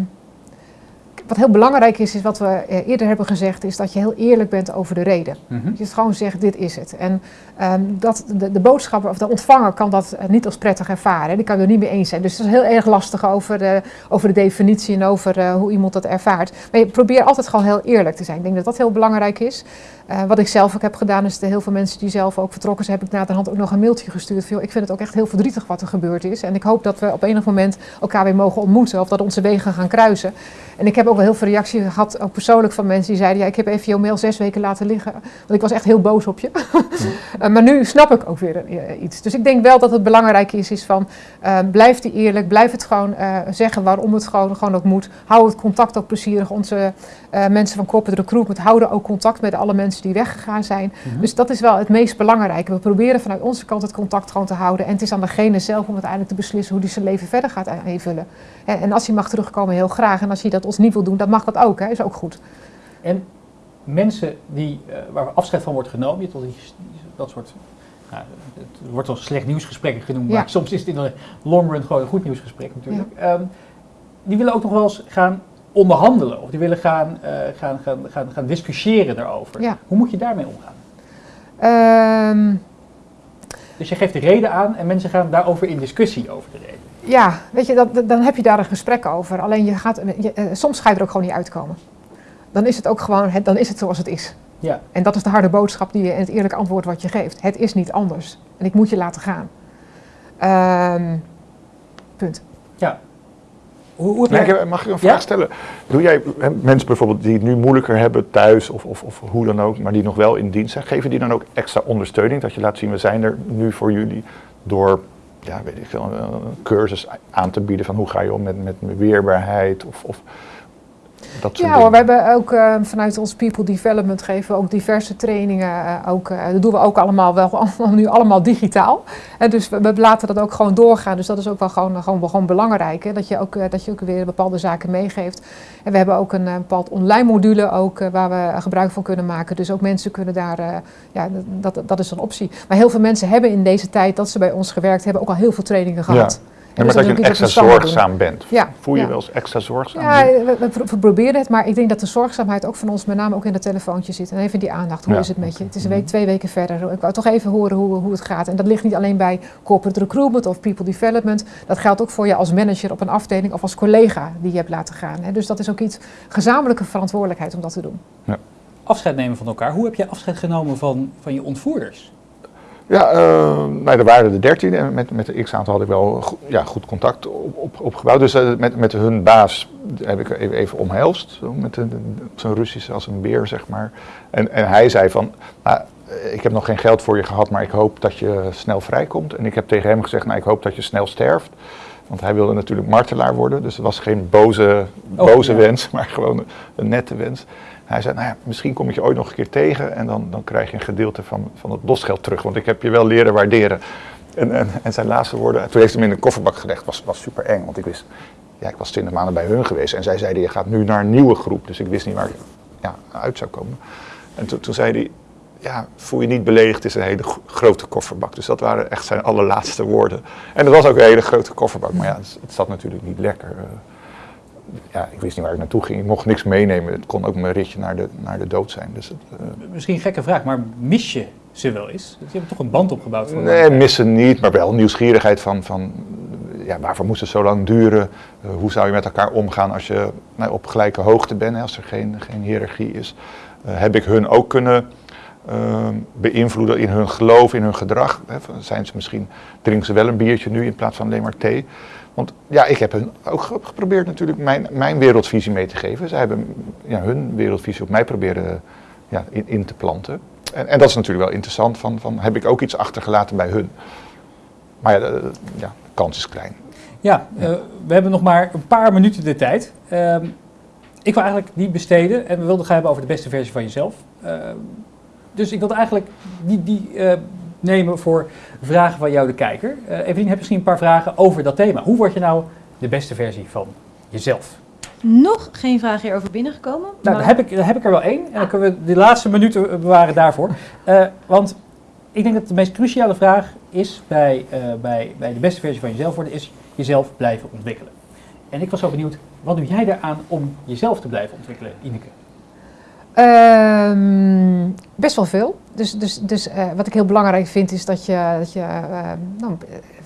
wat heel belangrijk is, is wat we eh, eerder hebben gezegd, is dat je heel eerlijk bent over de reden. Mhm. Dat je het gewoon zegt, dit is het. En ehm, dat de, de boodschapper of de ontvanger kan dat eh, niet als prettig ervaren. Die kan er niet mee eens zijn. Dus het is heel erg lastig over de, over de definitie en over eh, hoe iemand dat ervaart. Maar je probeert altijd gewoon heel eerlijk te zijn. Ik denk dat dat heel belangrijk is. Eh, wat ik zelf ook heb gedaan, is de heel veel mensen die zelf ook vertrokken zijn, heb ik na de hand ook nog een mailtje gestuurd. Van, ik vind het ook echt heel verdrietig wat er gebeurd is. En ik hoop dat we op enig moment elkaar weer mogen ontmoeten of dat onze wegen gaan kruisen. En ik heb ook wel heel veel reacties gehad, ook persoonlijk van mensen die zeiden, ja, ik heb even jouw mail zes weken laten liggen. Want ik was echt heel boos op je. Eh, maar nu snap ik ook weer eh, iets. Dus ik denk wel dat het belangrijk is, is van eh, blijf die eerlijk, blijf het gewoon zeggen waarom het gewoon, gewoon ook moet. Hou het contact ook plezierig. Onze mensen van corporate recruitment houden ook contact met alle mensen die weggegaan zijn. Dus dat is wel het meest belangrijke. We proberen vanuit onze kant het contact gewoon te houden. En het is aan degene zelf om uiteindelijk te beslissen hoe hij zijn leven verder gaat invullen. En, als hij mag terugkomen, heel graag. En als hij dat ons niet wil doen, dan mag dat ook. Hè. Is ook goed. En mensen die, eh, waar afscheid van wordt genomen, je al die, dat soort, nou, het wordt wel slecht nieuwsgesprekken genoemd, Ja. maar soms is het in de long run gewoon een goed nieuwsgesprek natuurlijk. Ehm, die willen ook nog wel eens gaan onderhandelen of die willen gaan, eh, gaan, gaan, gaan, gaan discussiëren daarover. Ja. Hoe moet je daarmee omgaan? Ehm, Dus je geeft de reden aan en mensen gaan daarover in discussie over de reden. Ja, weet je, dat, dan heb je daar een gesprek over. Alleen je gaat, je, eh, soms ga je er ook gewoon niet uitkomen. Dan is het ook gewoon, het, dan is het zoals het is. Ja, En dat is de harde boodschap die je en het eerlijke antwoord wat je geeft. Het is niet anders. En ik moet je laten gaan. Ehm, punt. hoe, hoe heb Nee, jij- ik heb- mag ik een vraag Ja? stellen? Doe jij mensen bijvoorbeeld die het nu moeilijker hebben thuis of, of, of hoe dan ook, maar die nog wel in dienst zijn, geven die dan ook extra ondersteuning? Dat je laat zien, we zijn er nu voor jullie door, ja, weet ik veel, een cursus aan te bieden van hoe ga je om met, met weerbaarheid of, of dat Ja hoor, we hebben ook eh, vanuit ons People Development geven we ook diverse trainingen. eh, ook, eh, dat doen we ook allemaal wel nu allemaal digitaal. En dus we, we laten dat ook gewoon doorgaan. Dus dat is ook wel gewoon, gewoon, gewoon belangrijk. Hè? Dat, je ook, dat je ook weer bepaalde zaken meegeeft. En we hebben ook een bepaald online module ook, waar we gebruik van kunnen maken. Dus ook mensen kunnen daar, ja, dat, dat, is een optie. Maar heel veel mensen hebben in deze tijd dat ze bij ons gewerkt hebben ook al heel veel trainingen gehad. Ja, maar dus dat je ook extra zorgzaam bent. Ja, Voel je ja. wel eens extra zorgzaam? Ja, we, we pro- we proberen het, maar ik denk dat de zorgzaamheid ook van ons met name ook in het telefoontje zit. En even die aandacht, hoe Ja, is het met je? Het is een oké. week, twee weken verder. Ik wou toch even horen hoe, hoe het gaat. En dat ligt niet alleen bij corporate recruitment of people development. Dat geldt ook voor je als manager op een afdeling of als collega die je hebt laten gaan. hè. Dus dat is ook iets gezamenlijke verantwoordelijkheid om dat te doen. afscheid nemen van elkaar. Hoe heb jij afscheid genomen van, van je ontvoerders? Ja, eh, nou, er waren er dertien en met, met de x-aantal had ik wel go- ja, goed contact op, op, opgebouwd. Dus eh, met, met hun baas heb ik even, even omhelst, met zo'n Russische als een beer, zeg maar. En, en hij zei van, nou, ik heb nog geen geld voor je gehad, maar ik hoop dat je snel vrijkomt. En ik heb tegen hem gezegd, nou, ik hoop dat je snel sterft. Want hij wilde natuurlijk martelaar worden, dus het was geen boze, Oh, boze ja. wens, maar gewoon een, een nette wens. Hij zei, nou ja, misschien kom ik je ooit nog een keer tegen en dan, dan krijg je een gedeelte van, van het losgeld terug. Want ik heb je wel leren waarderen. En, en, en zijn laatste woorden, toen heeft hij hem in een kofferbak gelegd, was, was super eng. Want ik wist, ja, ik was twintig maanden bij hun geweest. En zij zeiden, je gaat nu naar een nieuwe groep. Dus ik wist niet waar ik ja, uit zou komen. En toen, toen zei hij, ja, voel je niet beledigd, het is een hele gro- grote kofferbak. Dus dat waren echt zijn allerlaatste woorden. En het was ook een hele grote kofferbak, maar ja, het, het zat natuurlijk niet lekker. Eh. ja, ik wist niet waar ik naartoe ging. Ik mocht niks meenemen. Het kon ook mijn ritje naar de, naar de dood zijn. Dus het, eh, Misschien een gekke vraag, maar mis je ze wel eens? Je hebt toch een band opgebouwd? voor Nee, missen niet, maar wel nieuwsgierigheid van, van ja, waarvoor moest het zo lang duren? Eh, hoe zou je met elkaar omgaan als je nou, op gelijke hoogte bent, hè, als er geen, geen hiërarchie is? Eh, heb ik hun ook kunnen ehm, beïnvloeden in hun geloof, in hun gedrag? Hè? Zijn ze misschien, drinken ze wel een biertje nu in plaats van alleen maar thee? Want ja, ik heb hun ook ge- geprobeerd natuurlijk mijn, mijn wereldvisie mee te geven. Zij hebben ja, hun wereldvisie op mij proberen ja, in, in te planten. En, en dat is natuurlijk wel interessant, van, van heb ik ook iets achtergelaten bij hun? Maar ja, de, ja, kans is klein. Ja, eh, we hebben nog maar een paar minuten de tijd. Ehm, ik wil eigenlijk die besteden en we wilden gaan hebben over de beste versie van jezelf. Ehm, dus ik wilde eigenlijk die, die eh, nemen voor vragen van jou, de kijker. Eh Evelien, heb je misschien een paar vragen over dat thema? Hoe word je nou de beste versie van jezelf? Nog geen vraag hierover binnengekomen. Nou, maar- dan heb, ik, dan heb ik er wel één. En dan kunnen we de laatste minuten bewaren daarvoor. Eh, want ik denk dat de meest cruciale vraag is bij, eh, bij, bij de beste versie van jezelf worden, is jezelf blijven ontwikkelen. En ik was zo benieuwd, wat doe jij daaraan om jezelf te blijven ontwikkelen, Ineke? Ehm, best wel veel. Dus, dus, dus eh, wat ik heel belangrijk vind is dat je. Dat je eh, nou,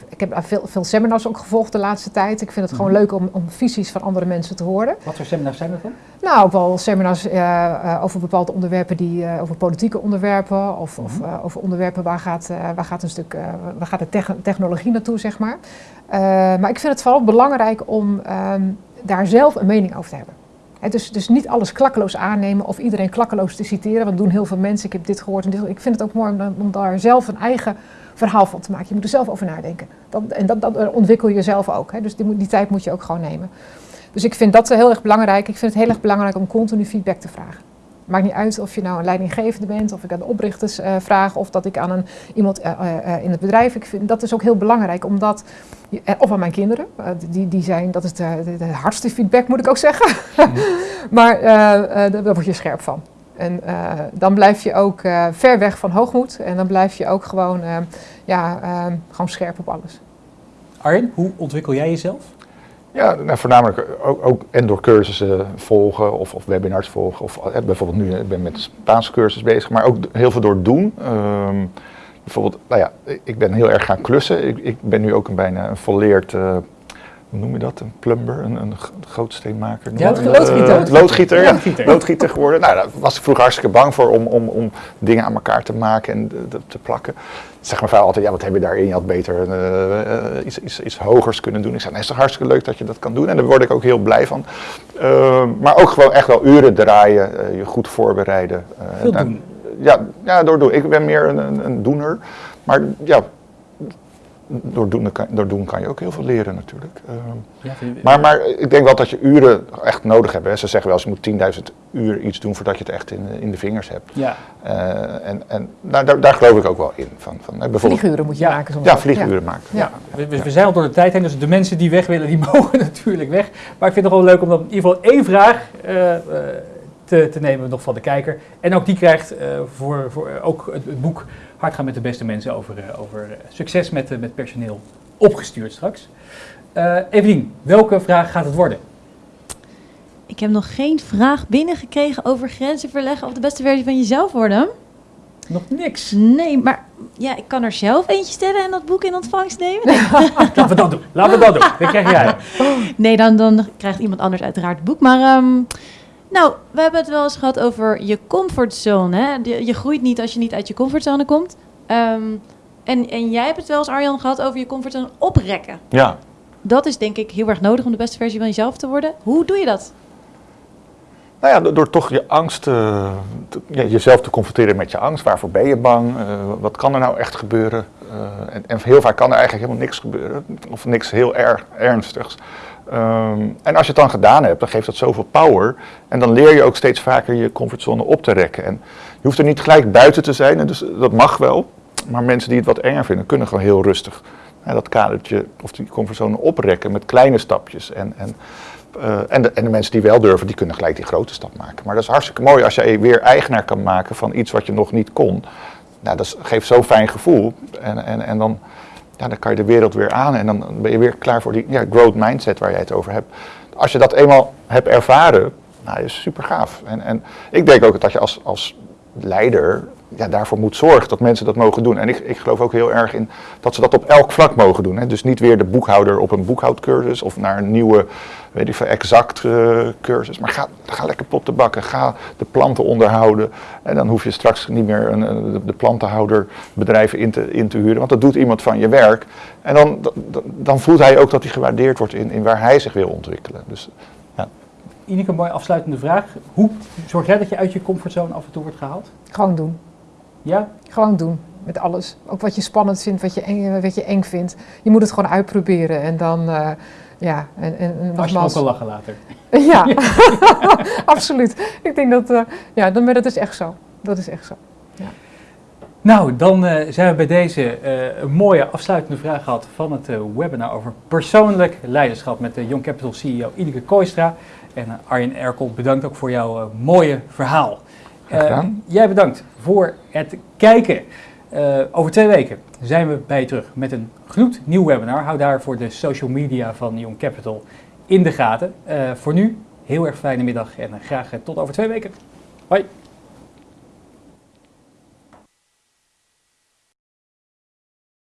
ik heb veel, veel seminars ook gevolgd de laatste tijd. Ik vind het gewoon Mhm. leuk om, om visies van andere mensen te horen. Wat voor seminars zijn dat dan? Nou, ook wel seminars eh, eh, over bepaalde onderwerpen, die, over politieke onderwerpen. Of, of Mhm. over onderwerpen waar gaat, waar gaat een stuk, waar gaat de techn- technologie naartoe, zeg maar. Maar ik vind het vooral belangrijk om ehm, daar zelf een mening over te hebben. Dus, dus niet alles klakkeloos aannemen of iedereen klakkeloos te citeren. Want doen heel veel mensen. Ik heb dit gehoord en dit. Ik vind het ook mooi om, daar zelf een eigen verhaal van te maken. Je moet er zelf over nadenken. En dat, ontwikkel je zelf ook. Dus die, die tijd moet je ook gewoon nemen. Dus ik vind dat heel erg belangrijk. Ik vind het heel erg belangrijk om continu feedback te vragen. Maakt niet uit of je nou een leidinggevende bent, of ik aan de oprichters eh, vraag, of dat ik aan een, iemand eh, eh, in het bedrijf. Ik vind, dat is ook heel belangrijk, omdat, of aan mijn kinderen, die, die zijn, dat is de, de, de hardste feedback moet ik ook zeggen. maar eh, eh, daar word je scherp van. En dan blijf je ook ver weg van hoogmoed en dan blijf je ook gewoon, ja, gewoon scherp op alles. Arjen, hoe ontwikkel jij jezelf? Ja, nou, voornamelijk ook, ook en door cursussen volgen of, of webinars volgen. Of eh, bijvoorbeeld nu, ik ben met Spaanse cursus bezig, maar ook heel veel door doen. Ehm, bijvoorbeeld, nou ja, ik ben heel erg gaan klussen. Ik, ik ben nu ook een bijna een volleerd, eh, hoe noem je dat, een plumber, een, een grootsteenmaker. Ja, dat? loodgieter. Eh, loodgieter, ja. Loodgieter. Loodgieter geworden. Nou, daar was ik vroeger hartstikke bang voor om, om, om dingen aan elkaar te maken en de- te plakken. Zeg mijn vrouw altijd, ja, wat heb je daarin? Je had beter eh, iets, iets, iets hogers kunnen doen. Ik zei, nee, is toch hartstikke leuk dat je dat kan doen. En daar word ik ook heel blij van. Ehm, maar ook gewoon echt wel uren draaien, je goed voorbereiden. Veel nou, doen. Ja, ja, door doen. Ik ben meer een, een, een doener. Maar ja, door doen, kan, door doen kan je ook heel veel leren natuurlijk. Ehm, Ja, vind je- maar, maar ik denk wel dat je uren echt nodig hebt. Hè. Ze zeggen wel eens, je moet 10.000 uur iets doen voordat je het echt in, in de vingers hebt. ja. Eh, en en nou, daar, daar geloof ik ook wel in. Van, van, hè, bijvoorbeeld, Vlieguren moet je Ja. maken soms. ja, vlieguren maken. Ja. We, we, we zijn al door de tijd heen, dus de mensen die weg willen, die mogen natuurlijk weg. Maar ik vind het gewoon leuk om dan in ieder geval één vraag eh, eh, te, te nemen nog van de kijker. En ook die krijgt eh, voor, voor ook het, het boek Hard gaan met de beste mensen over, eh, over eh, succes met, eh, met personeel opgestuurd straks. Evelien, welke vraag gaat het worden? Ik heb nog geen vraag binnengekregen over grenzen verleggen of de beste versie van jezelf worden. Nog niks. Nee, maar ja, ik kan er zelf eentje stellen en dat boek in ontvangst nemen. Nee, Laten we dat doen. Laten we dat doen. Krijg jij. nee dan, dan krijgt iemand anders uiteraard het boek. Maar ehm, nou, we hebben het wel eens gehad over je comfortzone. Hè? Je groeit niet als je niet uit je comfortzone komt. Ehm, en, en jij hebt het wel eens, Arjan, gehad over je comfortzone oprekken. Ja. Dat is denk ik heel erg nodig om de beste versie van jezelf te worden. Hoe doe je dat? Nou ja, door, door toch je angst, eh, te- ja, jezelf te confronteren met je angst. Waarvoor ben je bang? Eh, wat kan er nou echt gebeuren? Eh, en, en heel vaak kan er eigenlijk helemaal niks gebeuren. Of niks heel erg ernstigs. Ehm, en als je het dan gedaan hebt, dan geeft dat zoveel power. En dan leer je ook steeds vaker je comfortzone op te rekken. En je hoeft er niet gelijk buiten te zijn, dus dat mag wel. Maar mensen die het wat enger vinden, kunnen gewoon heel rustig dat kadertje of die comfortzone oprekken met kleine stapjes. En, en, eh, en, de, en de mensen die wel durven, die kunnen gelijk die grote stap maken. Maar dat is hartstikke mooi als je weer eigenaar kan maken van iets wat je nog niet kon. Nou, dat geeft zo'n fijn gevoel. En, en, en dan, ja, dan kan je de wereld weer aan en dan ben je weer klaar voor die ja, growth mindset waar jij het over hebt. Als je dat eenmaal hebt ervaren, nou, is super gaaf. En, en ik denk ook dat je als, als leider ja, daarvoor moet zorgen dat mensen dat mogen doen. En ik, ik geloof ook heel erg in dat ze dat op elk vlak mogen doen. Hè. Dus niet weer de boekhouder op een boekhoudcursus of naar een nieuwe, weet ik veel, exact eh, cursus. Maar ga, ga lekker pot te bakken, ga de planten onderhouden. En dan hoef je straks niet meer een, een- de- de plantenhouderbedrijven in te, in te huren, want dat doet iemand van je werk. En dan, dan, dan voelt hij ook dat hij gewaardeerd wordt in, in waar hij zich wil ontwikkelen. Dus Ineke, een mooie afsluitende vraag. Hoe zorg jij dat je uit je comfortzone af en toe wordt gehaald? Gewoon doen. Ja? Gewoon doen. Met alles. Ook wat je spannend vindt, wat je eng, wat je eng vindt. Je moet het gewoon uitproberen. En dan, eh, ja, en, en, en Als je ook nogmaals. kan lachen later. Ja, absoluut. Ik denk dat, eh, ja, dan, maar dat is echt zo. Dat is echt zo. Nou, dan eh, zijn we bij deze een mooie afsluitende vraag gehad van het webinar over persoonlijk leiderschap met de Young Capital CEO Ineke Kooistra. En Arjen Erkel, bedankt ook voor jouw mooie verhaal. Gedaan. Eh, jij bedankt voor het kijken. Eh, over twee weken zijn we bij je terug met een gloednieuw webinar. Hou daarvoor de social media van Young Capital in de gaten. Eh, voor nu, heel erg fijne middag en graag tot over twee weken. Hoi!